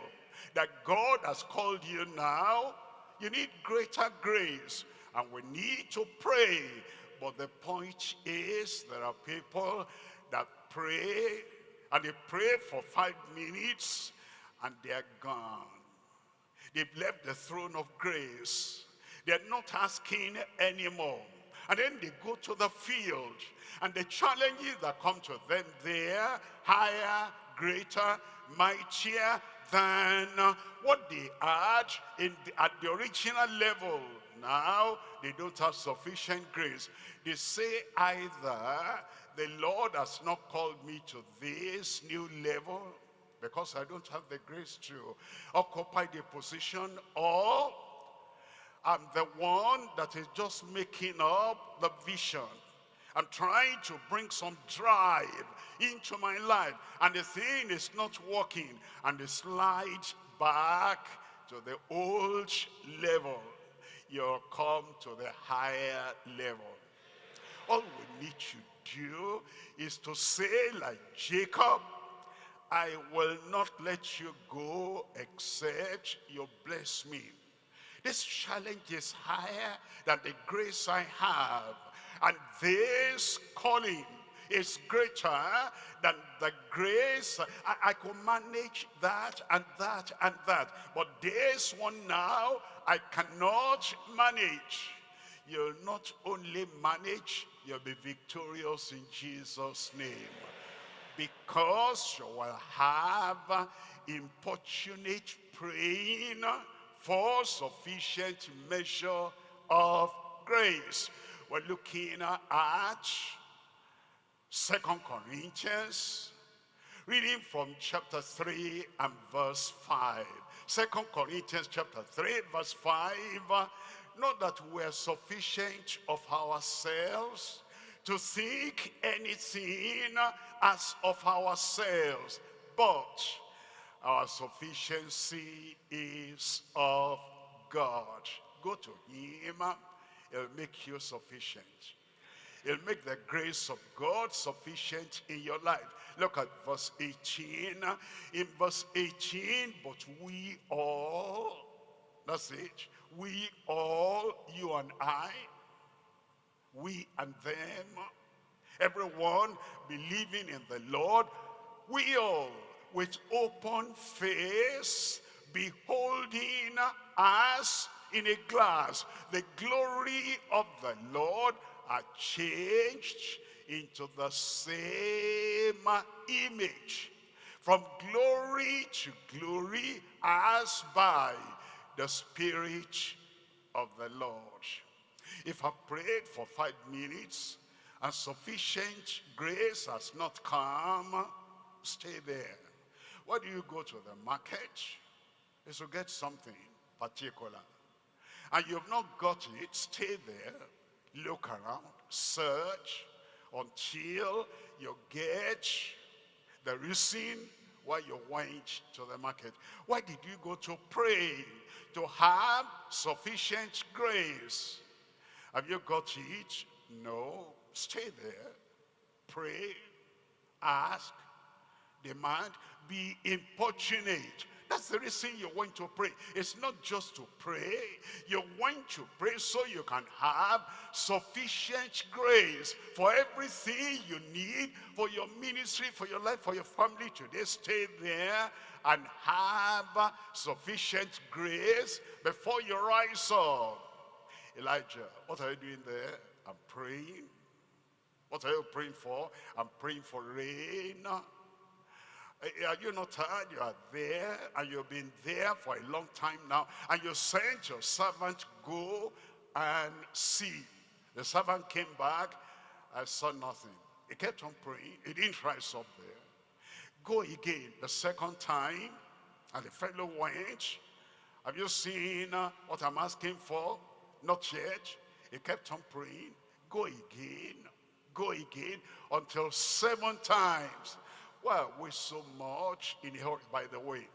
that God has called you now, you need greater grace. And we need to pray. But the point is, there are people that pray, and they pray for five minutes, and they're gone. They've left the throne of grace. They're not asking anymore. And then they go to the field. And the challenges that come to them there, higher, greater, mightier than what they had in the, at the original level. Now, they don't have sufficient grace. They say either the Lord has not called me to this new level because I don't have the grace to occupy the position or I'm the one that is just making up the vision. I'm trying to bring some drive into my life and the thing is not working and they slide back to the old level. You'll come to the higher level. All we need to do is to say like Jacob, I will not let you go except you bless me. This challenge is higher than the grace I have. And this calling is greater than the grace. I, I could manage that and that and that. But this one now, I cannot manage. You'll not only manage, you'll be victorious in Jesus' name. Because you will have importunate praying for sufficient measure of grace. We're looking at Second Corinthians, reading from chapter 3 and verse 5. Second Corinthians chapter 3 verse 5, not that we're sufficient of ourselves to seek anything as of ourselves, but our sufficiency is of God. Go to him. He'll make you sufficient. He'll make the grace of God sufficient in your life. Look at verse 18. In verse 18, but we all, that's it, we all, you and I, we and them, everyone believing in the Lord, we all with open face, beholding us in a glass the glory of the Lord are changed into the same image from glory to glory as by the Spirit of the Lord. If I prayed for five minutes and sufficient grace has not come, stay there. Why do you go to the market? Is to get something particular. And you've not got it, stay there, look around, search until you get the reason why you went to the market. Why did you go to pray? To have sufficient grace. Have you got it? No. Stay there. Pray. Ask. Demand be importunate. That's the reason you want to pray. It's not just to pray. You want to pray so you can have sufficient grace for everything you need for your ministry, for your life, for your family today. Stay there and have sufficient grace before you rise up. Elijah, what are you doing there? I'm praying. What are you praying for? I'm praying for rain. Eh, are you not tired? You are there and you've been there for a long time now. And you sent your servant, go and see. The servant came back. I saw nothing. He kept on praying. He didn't rise up there. Go again the second time. And the fellow went. Have you seen uh, what I'm asking for? Not yet. He kept on praying. Go again. Go again until seven times. Why are we so much in a hurry? By the way,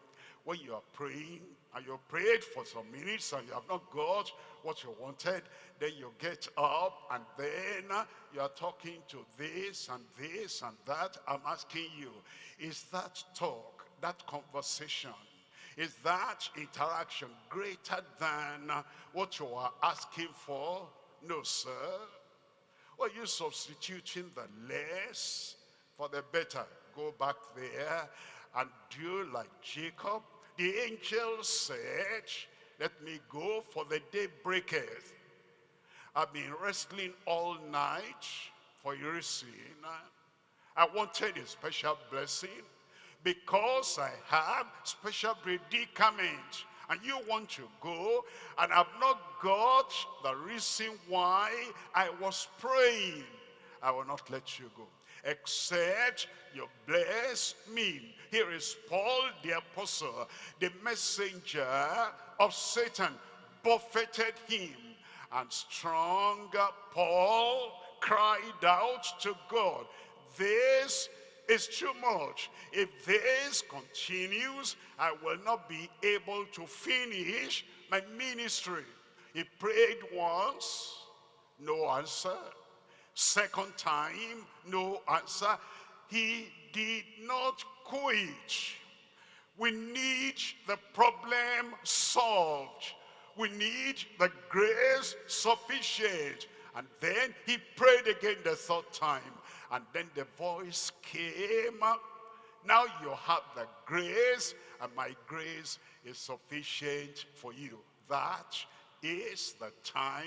when you are praying and you prayed for some minutes and you have not got what you wanted, then you get up and then you are talking to this and this and that. I'm asking you, is that talk, that conversation, is that interaction greater than what you are asking for? No, sir. Well, you substituting the less for the better go back there and do like Jacob. The angel said, let me go for the day breaketh. I've been wrestling all night for your sin. I wanted a special blessing because I have special predicament and you want to go and I've not got the reason why I was praying, I will not let you go. Except you bless me. Here is Paul the apostle, the messenger of Satan, buffeted him. And strong Paul cried out to God, this is too much. If this continues, I will not be able to finish my ministry. He prayed once, no answer. Second time, no answer. He did not quit. We need the problem solved. We need the grace sufficient. And then he prayed again the third time. And then the voice came up. Now you have the grace, and my grace is sufficient for you. That is the time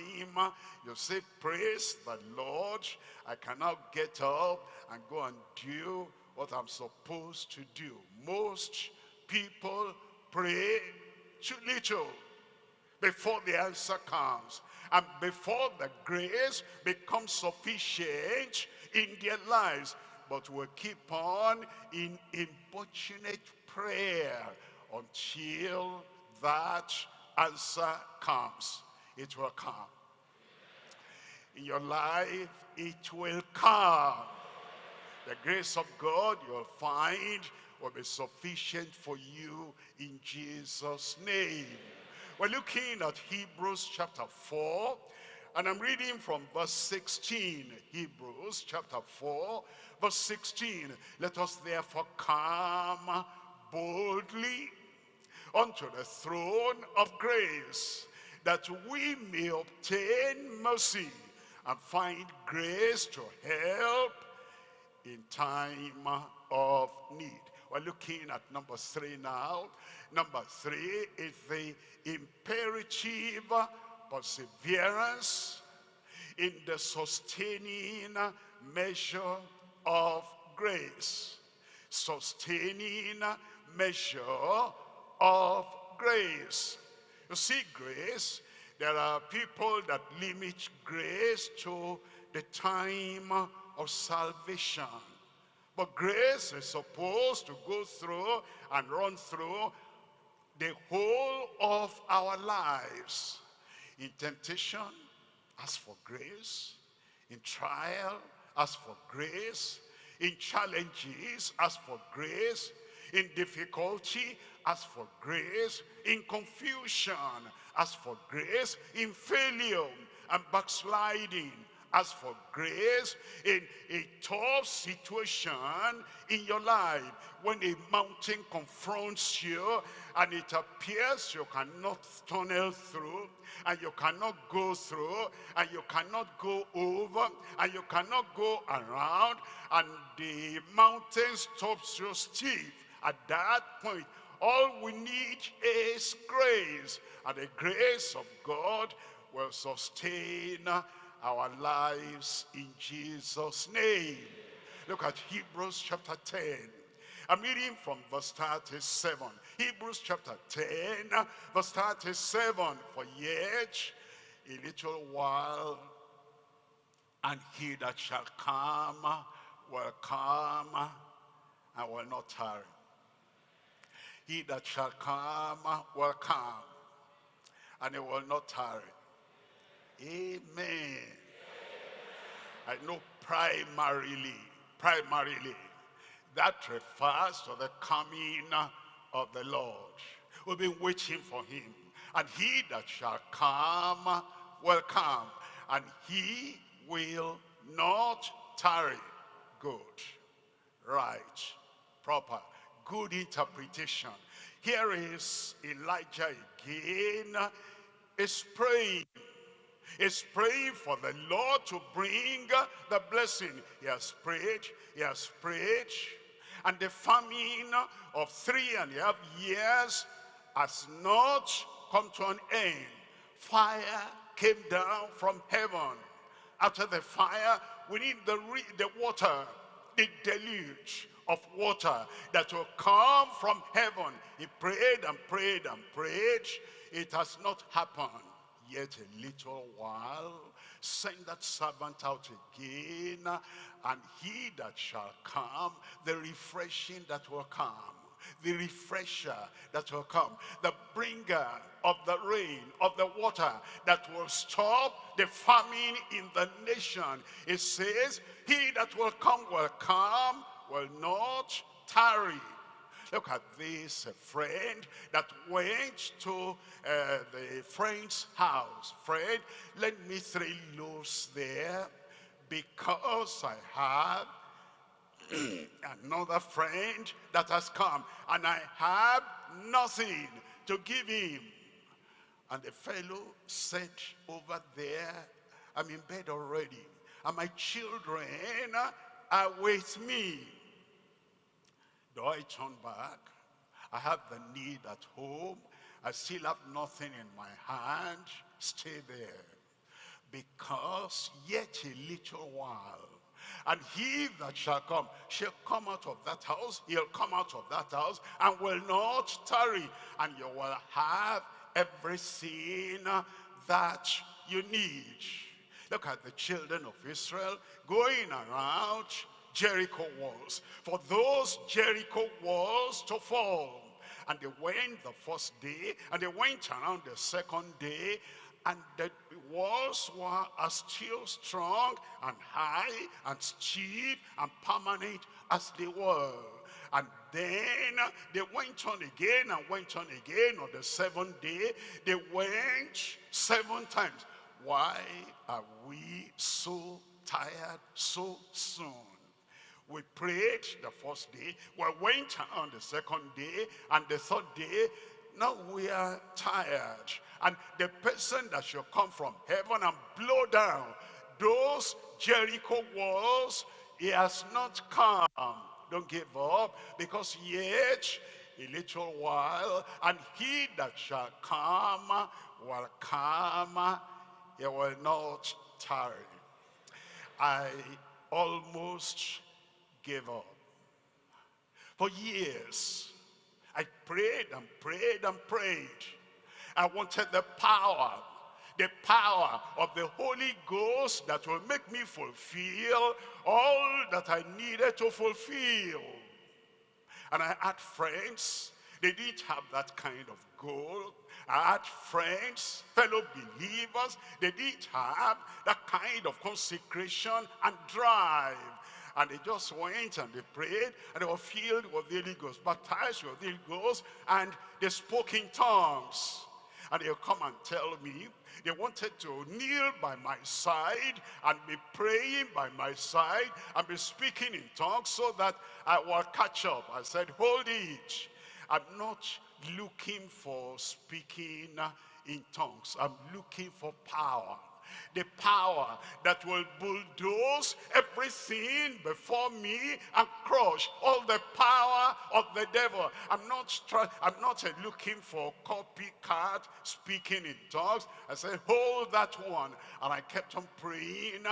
you say, praise the Lord. I cannot get up and go and do what I'm supposed to do. Most people pray too little before the answer comes. And before the grace becomes sufficient, in their lives. But we'll keep on in importunate prayer until that answer comes. It will come. In your life, it will come. The grace of God you'll find will be sufficient for you in Jesus' name. We're looking at Hebrews chapter 4, and I'm reading from verse 16, Hebrews chapter 4, verse 16. Let us therefore come boldly unto the throne of grace, that we may obtain mercy and find grace to help in time of need. We're looking at number three now. Number three is the imperative perseverance in the sustaining measure of grace. Sustaining measure of grace. You see, grace, there are people that limit grace to the time of salvation. But grace is supposed to go through and run through the whole of our lives. In temptation, ask for grace. In trial, ask for grace. In challenges, ask for grace. In difficulty, ask for grace. In confusion, as for grace. In failure and backsliding, as for grace in a tough situation in your life when a mountain confronts you and it appears you cannot tunnel through and you cannot go through and you cannot go over and you cannot go around and the mountain stops you stiff at that point all we need is grace and the grace of God will sustain our lives in Jesus name look at Hebrews chapter 10 I'm reading from verse 37. Hebrews chapter 10, verse 37. For yet a little while, and he that shall come will come and will not tarry. He that shall come will come, and he will not tarry. Amen. I know primarily, primarily, that refers to the coming of the Lord. We've been waiting for him. And he that shall come will come. And he will not tarry. Good. Right. Proper. Good interpretation. Here is Elijah again. Is praying is praying for the Lord to bring the blessing. He has prayed, he has prayed, and the famine of three and a half years has not come to an end. Fire came down from heaven. After the fire, we need the, the water, the deluge of water that will come from heaven. He prayed and prayed and prayed. It has not happened. Yet a little while, send that servant out again, and he that shall come, the refreshing that will come the refresher that will come, the bringer of the rain, of the water that will stop the famine in the nation. It says, he that will come will come, will not tarry. Look at this friend that went to uh, the friend's house. Friend, let me three loaves there because I have [CLEARS THROAT] another friend that has come and I have nothing to give him. And the fellow said over there, I'm in bed already and my children Ah, are with me. Do I turn back? I have the need at home. I still have nothing in my hand. Stay there. Because yet a little while, and he that shall come shall come out of that house. He'll come out of that house and will not tarry. And you will have everything that you need. Look at the children of Israel going around Jericho walls. For those Jericho walls to fall. And they went the first day, and they went around the second day, and the walls were as still strong and high and steep and permanent as they were. And then they went on again and went on again on the seventh day. They went seven times. Why are we so tired so soon? We prayed the first day, we went on the second day, and the third day, now we are tired. And the person that shall come from heaven and blow down those Jericho walls, he has not come. Don't give up, because yet a little while, and he that shall come will come, he will not tarry. I almost gave up. For years, I prayed and prayed and prayed. I wanted the power, the power of the Holy Ghost that will make me fulfill all that I needed to fulfill. And I had friends, they didn't have that kind of I had friends, fellow believers, they didn't have that kind of consecration and drive. And they just went and they prayed and they were filled with the Holy Ghost, baptized with the Holy Ghost, and they spoke in tongues. And they'll come and tell me they wanted to kneel by my side and be praying by my side and be speaking in tongues so that I will catch up. I said, hold it. I'm not looking for speaking in tongues. I'm looking for power the power that will bulldoze everything before me and crush all the power of the devil. I'm not I'm not uh, looking for copycat speaking in tongues. I said, hold that one. And I kept on praying.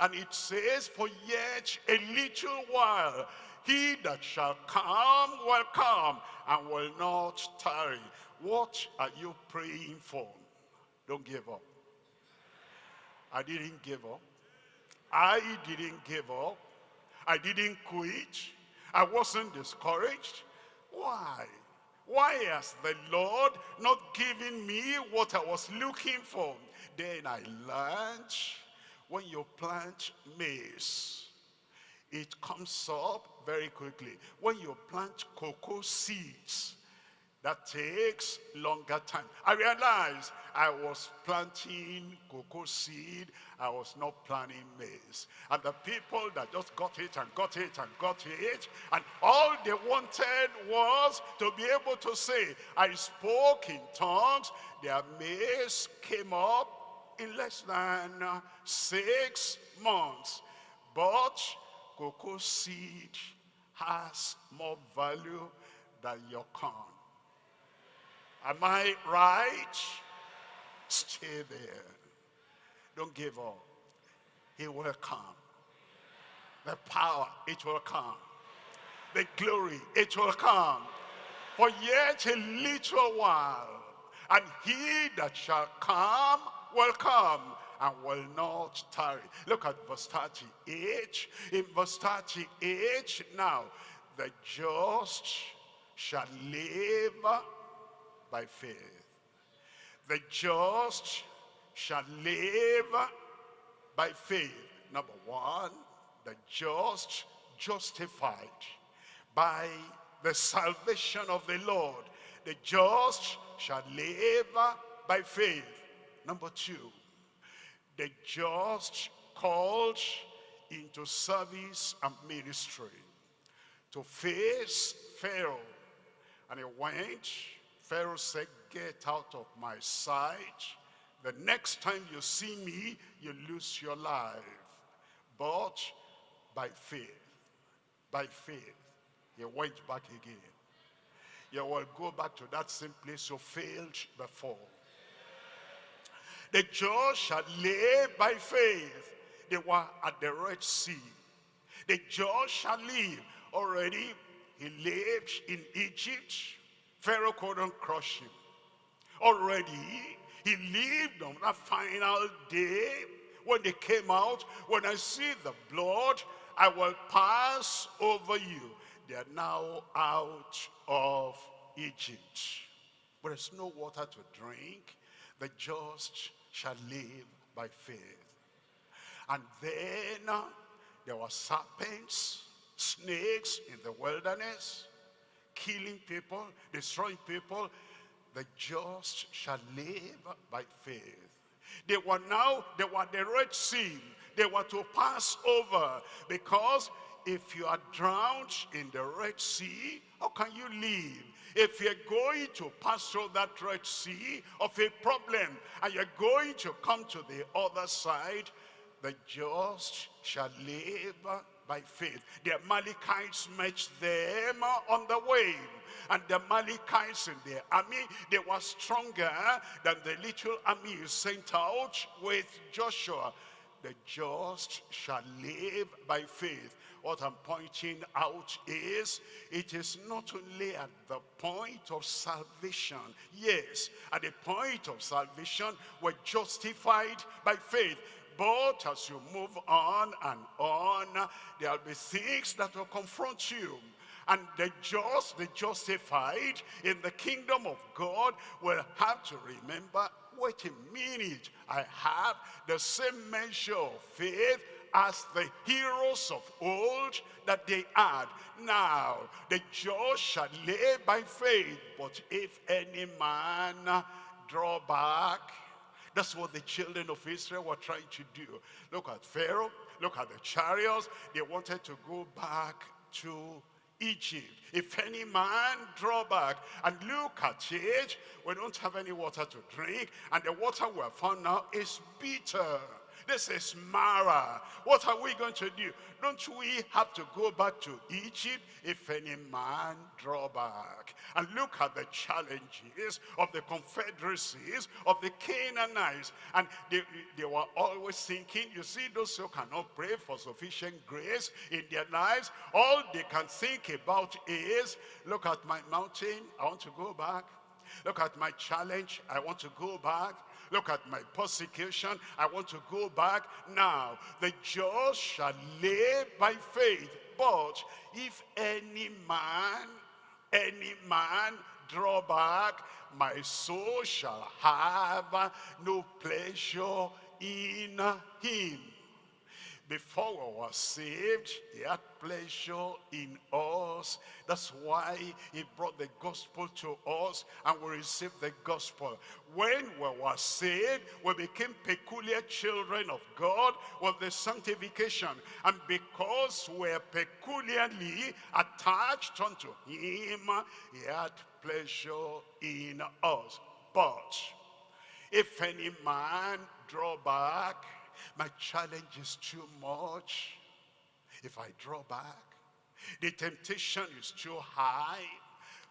And it says, for yet a little while, he that shall come will come and will not tarry. What are you praying for? Don't give up. I didn't give up. I didn't give up. I didn't quit. I wasn't discouraged. Why? Why has the Lord not given me what I was looking for? Then I learned when you plant maize, it comes up very quickly. When you plant cocoa seeds, that takes longer time. I realized I was planting cocoa seed. I was not planting maize. And the people that just got it and got it and got it, and all they wanted was to be able to say, I spoke in tongues. Their maize came up in less than uh, six months. But cocoa seed has more value than your corn. Am I right? Stay there. Don't give up. He will come. The power, it will come. The glory, it will come. For yet a little while, and he that shall come will come and will not tarry. Look at verse 38. In verse 38, now, the just shall live by faith. The just shall live by faith. Number one, the just justified by the salvation of the Lord. The just shall live by faith. Number two, the just called into service and ministry to face Pharaoh. And he went, Pharaoh said, get out of my sight. The next time you see me, you lose your life. But by faith, by faith, he went back again. You will go back to that same place you failed before. The just shall live by faith. They were at the Red Sea. The just shall live. Already, he lived in Egypt. Pharaoh couldn't crush him. Already, he lived on that final day when they came out. When I see the blood, I will pass over you. They are now out of Egypt. But there's no water to drink. The just shall live by faith. And then uh, there were serpents, snakes in the wilderness, killing people, destroying people. The just shall live by faith. They were now, they were the Red Sea. They were to pass over because if you are drowned in the Red Sea, how can you live? If you're going to pass through that Red Sea of a problem and you're going to come to the other side, the just shall live by faith. The Amalekites met them on the way. And the Amalekites in their army, they were stronger than the little army sent out with Joshua. The just shall live by faith. What I'm pointing out is, it is not only at the point of salvation. Yes, at the point of salvation, we're justified by faith. But as you move on and on, there'll be things that will confront you. And the just, the justified in the kingdom of God will have to remember, wait a minute, I have the same measure of faith as the heroes of old that they had. Now, the just shall live by faith, but if any man draw back, that's what the children of Israel were trying to do. Look at Pharaoh, look at the chariots. They wanted to go back to Egypt. If any man draw back and look at it, we don't have any water to drink, and the water we have found now is bitter. This is Marah. What are we going to do? Don't we have to go back to Egypt if any man draw back? And look at the challenges of the confederacies of the Canaanites. And they, they were always thinking, you see, those who cannot pray for sufficient grace in their lives, all they can think about is, look at my mountain, I want to go back. Look at my challenge, I want to go back. Look at my persecution. I want to go back now. The just shall live by faith. But if any man, any man draw back, my soul shall have no pleasure in him before we were saved, he had pleasure in us. That's why he brought the gospel to us and we received the gospel. When we were saved, we became peculiar children of God with the sanctification. And because we're peculiarly attached unto him, he had pleasure in us. But if any man draw back, my challenge is too much. If I draw back, the temptation is too high.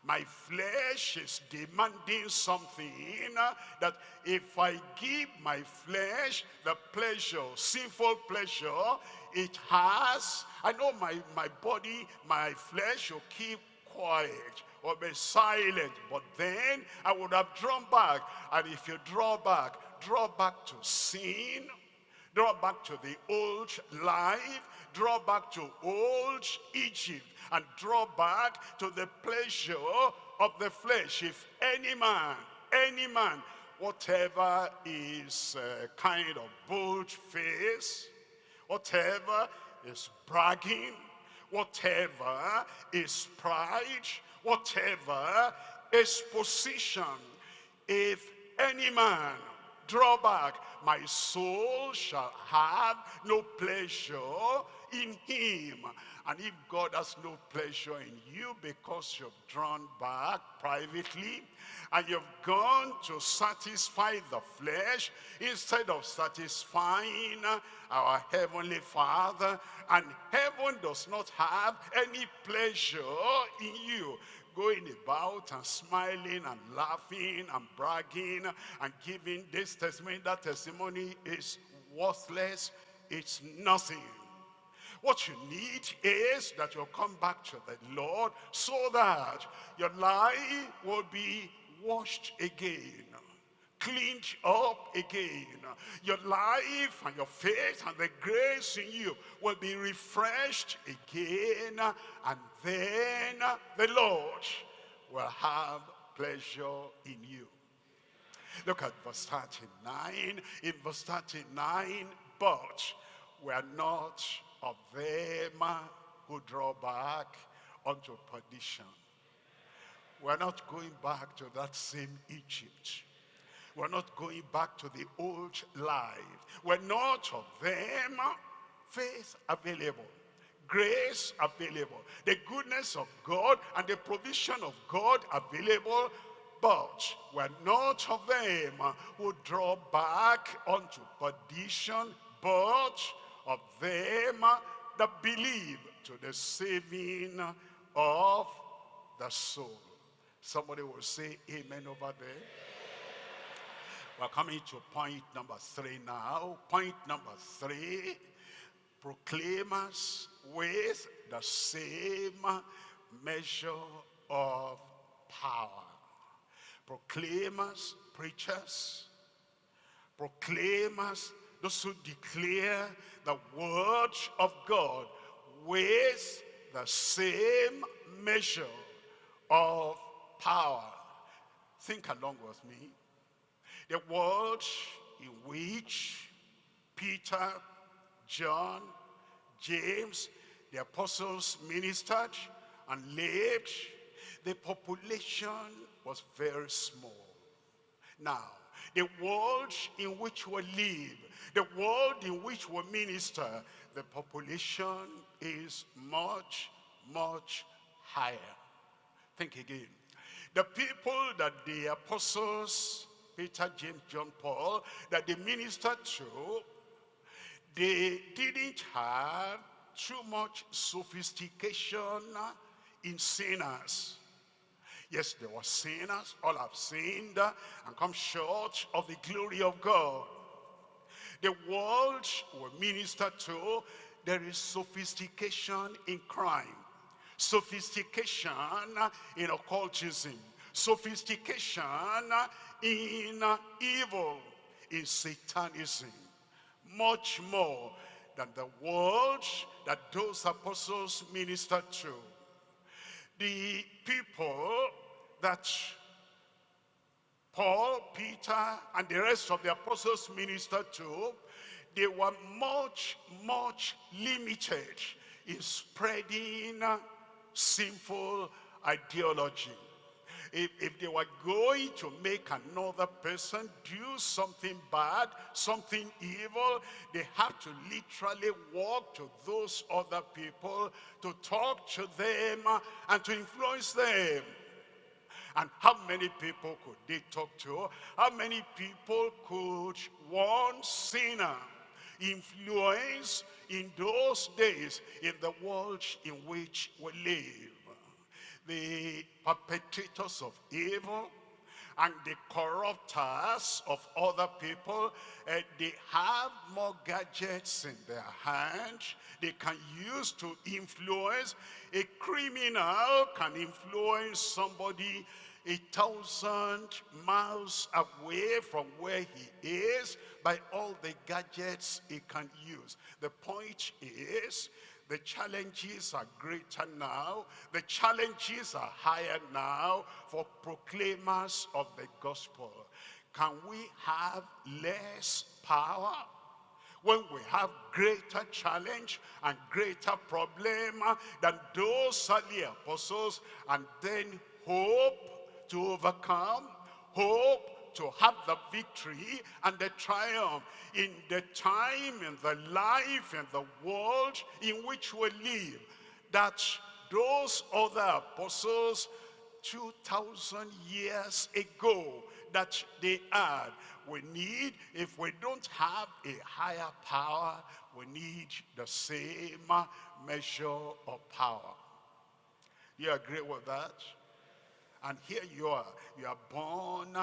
My flesh is demanding something that if I give my flesh the pleasure, sinful pleasure, it has, I know my, my body, my flesh will keep quiet or be silent. But then I would have drawn back. And if you draw back, draw back to sin, draw back to the old life, draw back to old Egypt, and draw back to the pleasure of the flesh. If any man, any man, whatever is uh, kind of bold face, whatever is bragging, whatever is pride, whatever is position, if any man draw back, my soul shall have no pleasure in him. And if God has no pleasure in you because you've drawn back privately and you've gone to satisfy the flesh instead of satisfying our Heavenly Father, and heaven does not have any pleasure in you, going about and smiling and laughing and bragging and giving this testimony, that testimony is worthless, it's nothing. What you need is that you'll come back to the Lord so that your life will be washed again cleaned up again. Your life and your faith and the grace in you will be refreshed again. And then the Lord will have pleasure in you. Look at verse 39. In verse 39, but we are not of them who draw back unto perdition. We're not going back to that same Egypt. We're not going back to the old life. We're not of them. Faith available. Grace available. The goodness of God and the provision of God available. But we're not of them who draw back unto perdition, but of them that believe to the saving of the soul. Somebody will say amen over there. We're coming to point number three now. Point number three, proclaimers with the same measure of power. Proclaimers, preachers, proclaimers, those who declare the word of God with the same measure of power. Think along with me. The world in which Peter, John, James, the apostles ministered and lived, the population was very small. Now, the world in which we live, the world in which we minister, the population is much, much higher. Think again. The people that the apostles Peter, James, John, Paul, that they ministered to, they didn't have too much sophistication in sinners. Yes, there were sinners, all have sinned and come short of the glory of God. The world were ministered to, there is sophistication in crime, sophistication in occultism, sophistication in evil, in satanism, much more than the world that those apostles ministered to. The people that Paul, Peter, and the rest of the apostles ministered to, they were much, much limited in spreading sinful ideology if, if they were going to make another person do something bad, something evil, they have to literally walk to those other people to talk to them uh, and to influence them. And how many people could they talk to? How many people could one sinner influence in those days in the world in which we live? The perpetrators of evil, and the corrupters of other people, uh, they have more gadgets in their hand they can use to influence. A criminal can influence somebody a thousand miles away from where he is by all the gadgets he can use. The point is, the challenges are greater now. The challenges are higher now for proclaimers of the gospel. Can we have less power? When we have greater challenge and greater problem than those early apostles and then hope to overcome, hope to have the victory and the triumph in the time, in the life, in the world in which we live. That those other apostles 2,000 years ago that they had. We need, if we don't have a higher power, we need the same measure of power. You agree with that? And here you are. You are born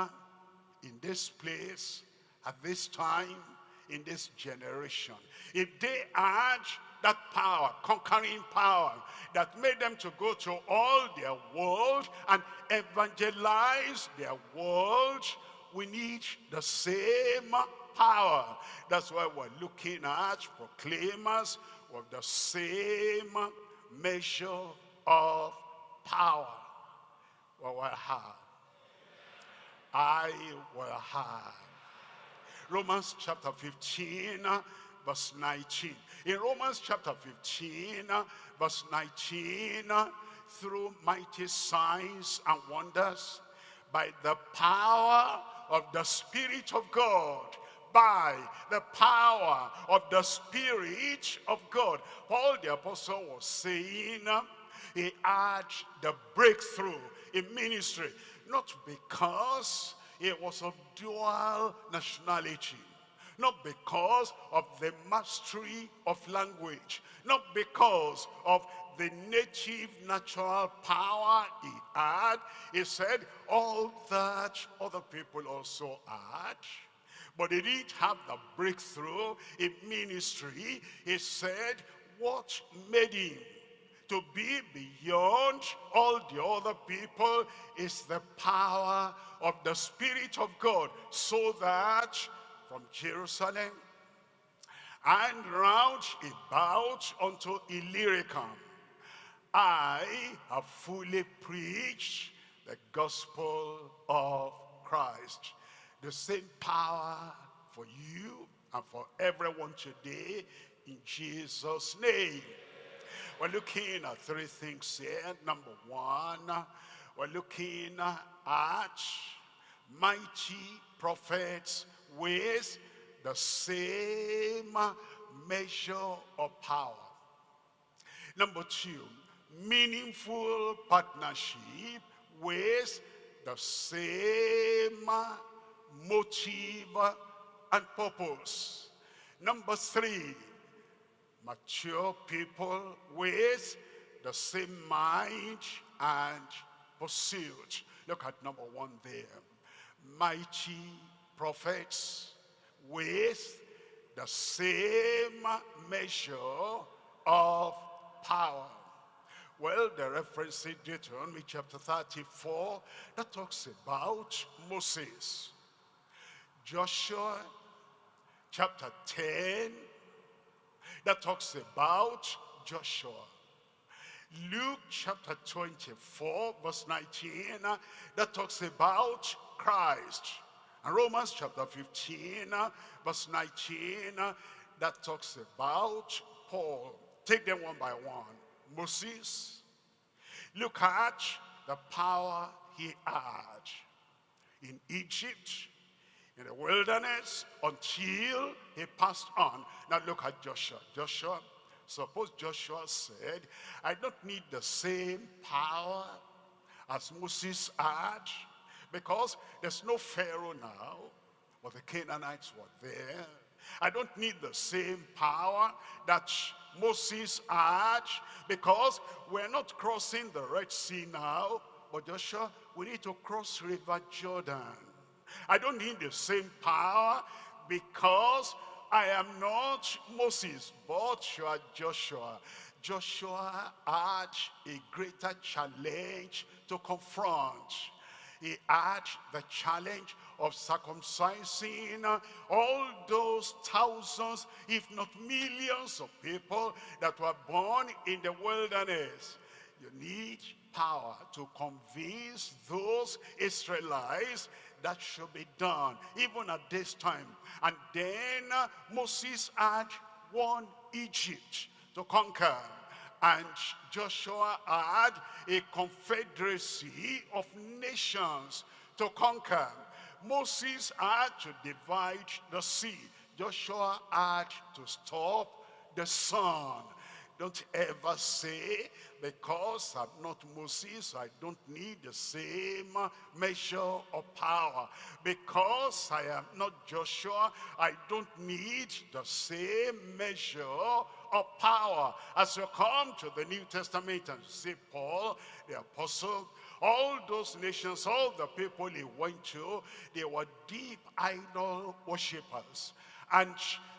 in this place, at this time, in this generation. If they had that power, conquering power, that made them to go to all their world and evangelize their world, we need the same power. That's why we're looking at proclaimers with the same measure of power. Well, will have I will have. Romans chapter 15, uh, verse 19. In Romans chapter 15, uh, verse 19, uh, through mighty signs and wonders, by the power of the Spirit of God, by the power of the Spirit of God. Paul the Apostle was saying he had the breakthrough in ministry not because he was of dual nationality, not because of the mastery of language, not because of the native natural power he had. He said all that other people also had. But he didn't have the breakthrough in ministry. He said what made him to be beyond all the other people is the power of the Spirit of God so that from Jerusalem and round about unto Illyricum I have fully preached the gospel of Christ. The same power for you and for everyone today in Jesus' name. We're looking at three things here. Number one, we're looking at mighty prophets with the same measure of power. Number two, meaningful partnership with the same motive and purpose. Number three, mature people with the same mind and pursuit. Look at number one there. Mighty prophets with the same measure of power. Well, the reference in Deuteronomy chapter 34 that talks about Moses. Joshua chapter 10 that talks about Joshua. Luke chapter 24 verse 19 that talks about Christ. And Romans chapter 15 verse 19 that talks about Paul. Take them one by one. Moses, look at the power he had in Egypt in the wilderness until he passed on. Now look at Joshua. Joshua, suppose Joshua said, I don't need the same power as Moses had because there's no Pharaoh now, but the Canaanites were there. I don't need the same power that Moses had because we're not crossing the Red Sea now, but Joshua, we need to cross River Jordan. I don't need the same power because I am not Moses, but you are Joshua. Joshua had a greater challenge to confront. He had the challenge of circumcising all those thousands, if not millions of people that were born in the wilderness. You need power to convince those Israelites that should be done, even at this time. And then uh, Moses had one Egypt to conquer. And Joshua had a confederacy of nations to conquer. Moses had to divide the sea. Joshua had to stop the sun. Don't ever say, because I'm not Moses, I don't need the same measure of power. Because I am not Joshua, I don't need the same measure of power. As you come to the New Testament and see Paul, the apostle, all those nations, all the people he went to, they were deep idol worshippers. And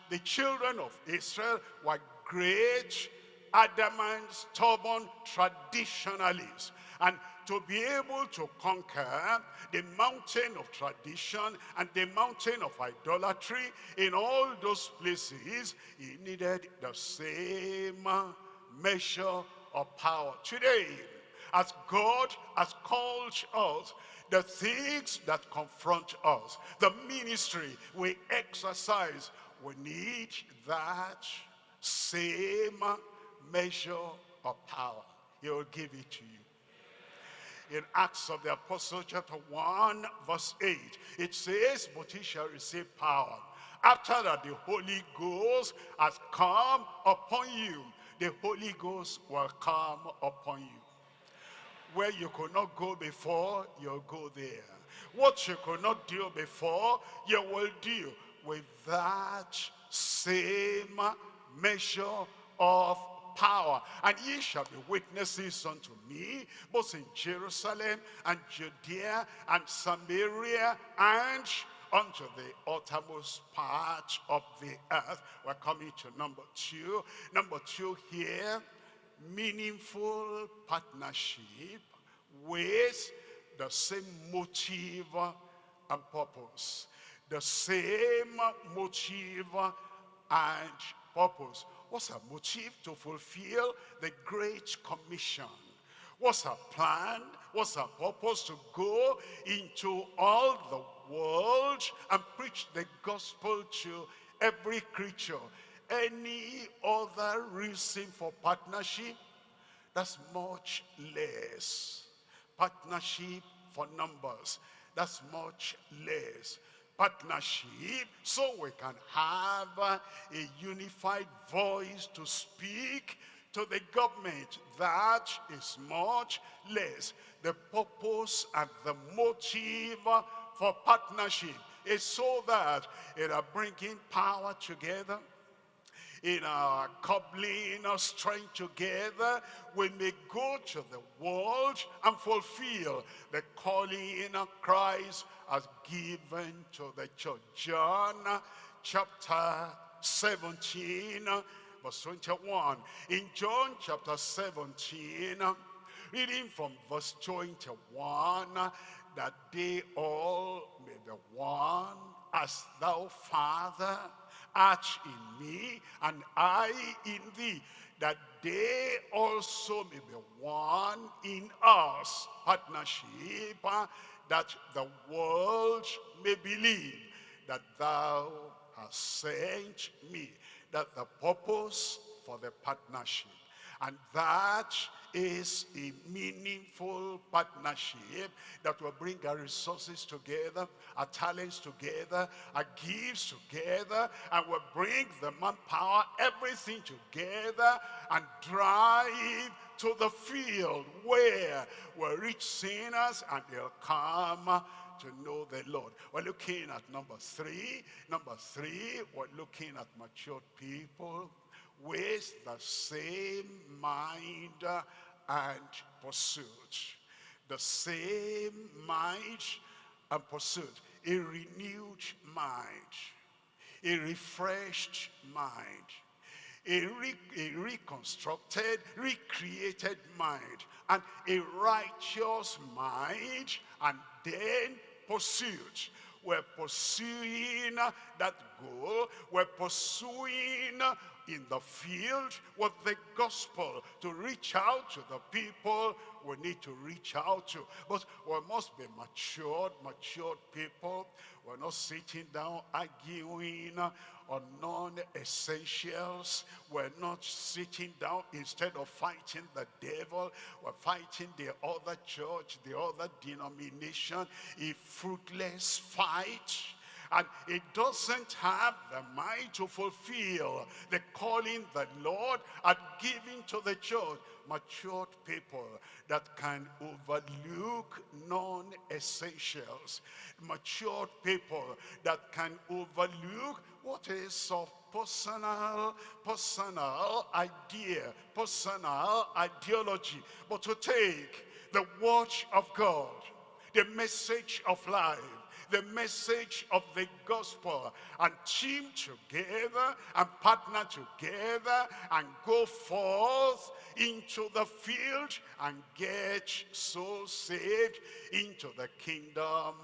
the children of Israel were great adamant, stubborn traditionalists. And to be able to conquer the mountain of tradition and the mountain of idolatry in all those places, he needed the same measure of power. Today, as God has called us, the things that confront us, the ministry we exercise, we need that same measure of power. He will give it to you. In Acts of the Apostle chapter 1 verse 8, it says, but he shall receive power. After that the Holy Ghost has come upon you, the Holy Ghost will come upon you. Where you could not go before, you'll go there. What you could not do before, you will do with that same measure of power. And ye shall be witnesses unto me, both in Jerusalem and Judea and Samaria and unto the uttermost part of the earth. We're coming to number two. Number two here, meaningful partnership with the same motive and purpose. The same motive and purpose. What's her motive? To fulfill the Great Commission. What's her plan? What's her purpose? To go into all the world and preach the gospel to every creature. Any other reason for partnership? That's much less. Partnership for numbers. That's much less partnership so we can have a unified voice to speak to the government. That is much less. The purpose and the motive for partnership is so that it are bringing power together in our coupling our strength together, we may go to the world and fulfill the calling of Christ as given to the church. John chapter 17, verse 21. In John chapter 17, reading from verse 21, that they all may be one as thou, Father, art in me, and I in thee, that they also may be one in us. Partnership, uh, that the world may believe that thou hast sent me. That the purpose for the partnership. And that is a meaningful partnership that will bring our resources together, our talents together, our gifts together, and will bring the manpower, everything together, and drive to the field where we'll reach sinners and they'll come to know the Lord. We're looking at number three. Number three, we're looking at matured people with the same mind and pursuit. The same mind and pursuit. A renewed mind. A refreshed mind a, re, a reconstructed, recreated mind, and a righteous mind, and then pursuit. We're pursuing that goal. We're pursuing in the field with the gospel to reach out to the people we need to reach out to. But we must be matured, matured people. We're not sitting down arguing on non-essentials. We're not sitting down instead of fighting the devil. We're fighting the other church, the other denomination. A fruitless fight. And it doesn't have the mind to fulfill the calling the Lord had given to the church matured people that can overlook non-essentials. Matured people that can overlook what is of personal, personal idea, personal ideology, but to take the watch of God, the message of life, the message of the gospel and team together and partner together and go forth into the field and get souls saved into the kingdom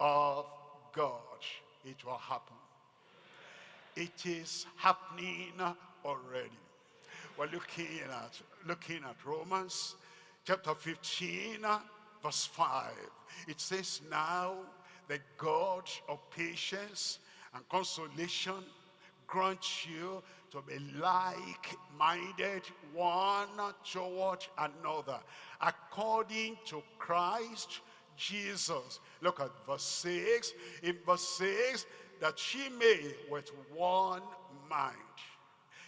of God. It will happen. It is happening already. We're looking at, looking at Romans chapter 15, verse 5. It says, Now the God of patience and consolation grant you to be like-minded one toward another according to Christ Jesus. Look at verse 6. In verse 6, that she may with one mind.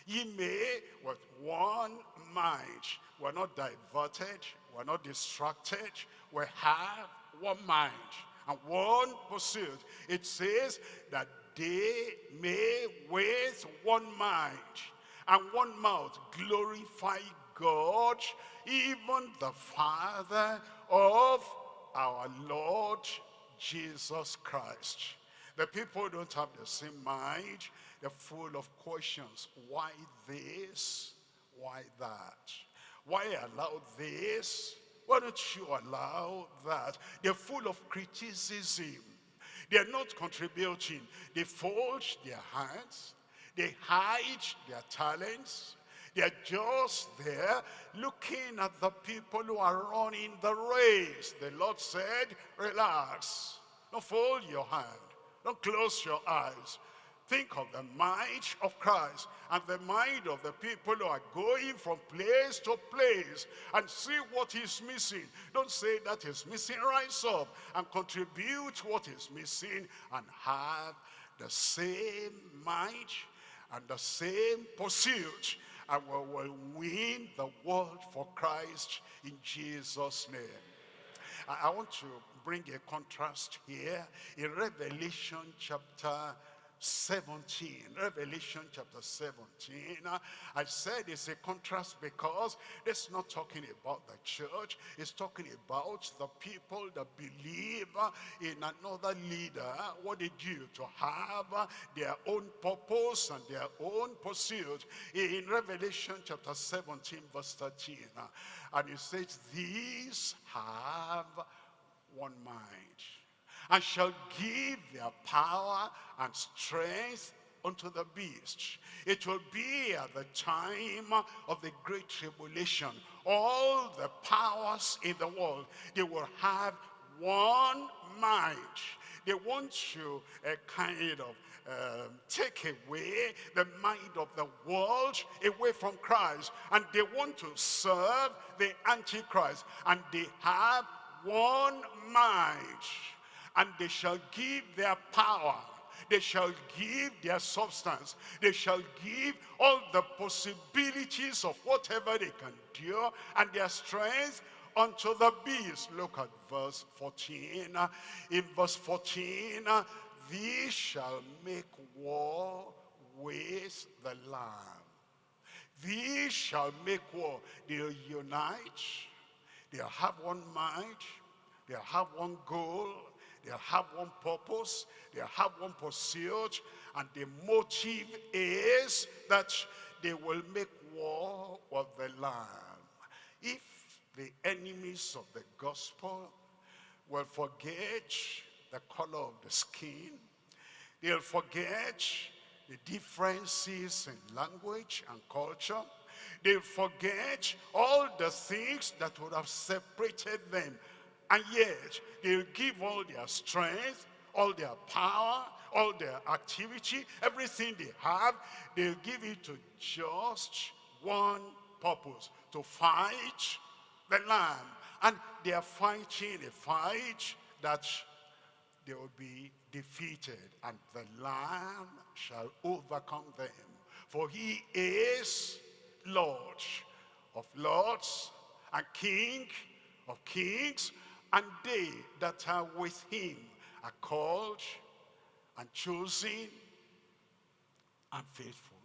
Ye may with one mind. We're not diverted. We're not distracted. We have one mind and one pursuit. It says that they may with one mind and one mouth glorify God, even the Father of our Lord Jesus Christ. The people don't have the same mind. They're full of questions. Why this? Why that? Why allow this? Why don't you allow that? They're full of criticism. They're not contributing. They fold their hands. They hide their talents. They're just there looking at the people who are running the race. The Lord said, relax. Don't fold your hand. Don't close your eyes. Think of the might of Christ and the mind of the people who are going from place to place and see what is missing. Don't say that is missing. Rise up and contribute what is missing and have the same might and the same pursuit and we will win the world for Christ in Jesus' name. I, I want to bring a contrast here in Revelation chapter 17 revelation chapter 17 i said it's a contrast because it's not talking about the church it's talking about the people that believe in another leader. What they do to have their own purpose and their own pursuit? In revelation chapter 17 verse 13 and it says these have one mind and shall give their power and strength unto the beast. It will be at the time of the great tribulation. All the powers in the world, they will have one mind. They want to uh, kind of um, take away the mind of the world away from Christ. And they want to serve the Antichrist. And they have one mind and they shall give their power they shall give their substance they shall give all the possibilities of whatever they can do and their strength unto the beast. Look at verse 14. In verse 14, these shall make war with the Lamb. These shall make war. They'll unite. They'll have one mind. They'll have one goal. They'll have one purpose. They'll have one pursuit. And the motive is that they will make war with the Lamb. If the enemies of the gospel will forget the color of the skin, they'll forget the differences in language and culture. They'll forget all the things that would have separated them. And yet, they'll give all their strength, all their power, all their activity, everything they have, they'll give it to just one purpose, to fight the Lamb. And they are fighting a fight that they will be defeated, and the Lamb shall overcome them. For he is Lord of lords and King of kings, and they that are with him are called and chosen and faithful.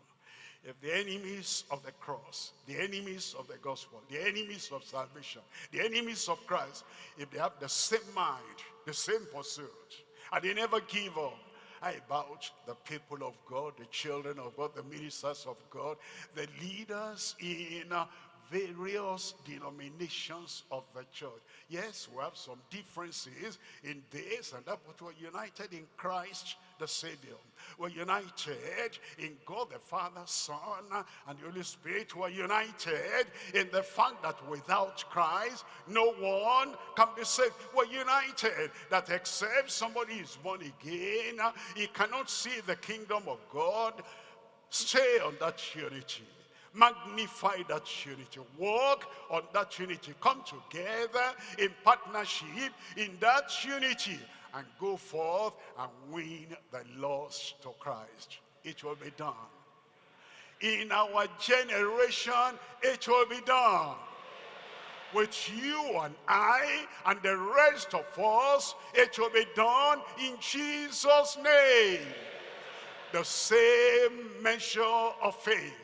If the enemies of the cross, the enemies of the gospel, the enemies of salvation, the enemies of Christ, if they have the same mind, the same pursuit, and they never give up, I about the people of God, the children of God, the ministers of God, the leaders in various denominations of the church. Yes, we have some differences in this and that, but we're united in Christ the Savior. We're united in God the Father, Son, and the Holy Spirit. We're united in the fact that without Christ, no one can be saved. We're united that except somebody is born again, he cannot see the kingdom of God. Stay on that unity magnify that unity. Walk on that unity. Come together in partnership in that unity and go forth and win the lost to Christ. It will be done. In our generation it will be done. With you and I and the rest of us it will be done in Jesus name. The same measure of faith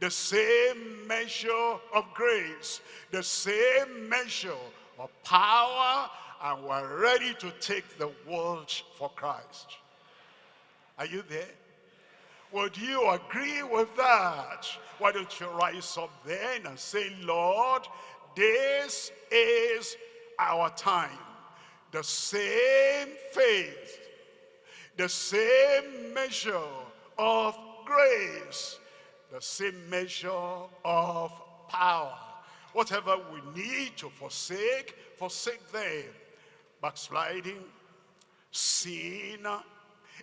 the same measure of grace, the same measure of power, and we're ready to take the world for Christ. Are you there? Would you agree with that? Why don't you rise up then and say, Lord, this is our time. The same faith, the same measure of grace, the same measure of power. Whatever we need to forsake, forsake them. Backsliding, sin,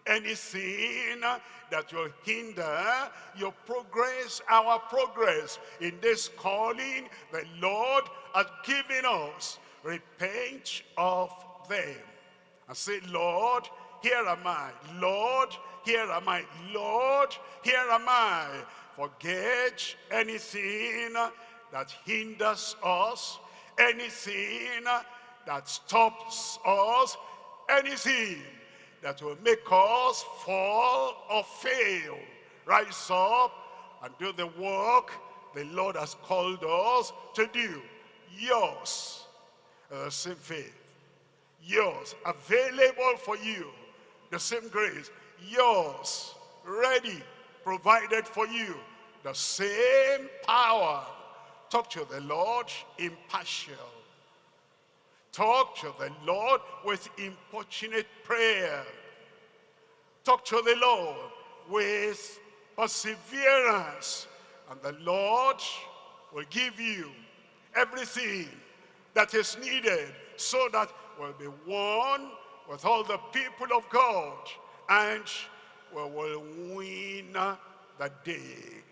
anything that will hinder your progress, our progress in this calling the Lord has given us. Repent of them and say, Lord, here am I. Lord, here am I. Lord, here am I forget anything that hinders us, anything that stops us, anything that will make us fall or fail. Rise up and do the work the Lord has called us to do. Yours, the same faith. Yours, available for you. The same grace. Yours, ready provided for you the same power. Talk to the Lord impartial. Talk to the Lord with importunate prayer. Talk to the Lord with perseverance. And the Lord will give you everything that is needed so that we'll be one with all the people of God and we will win the day.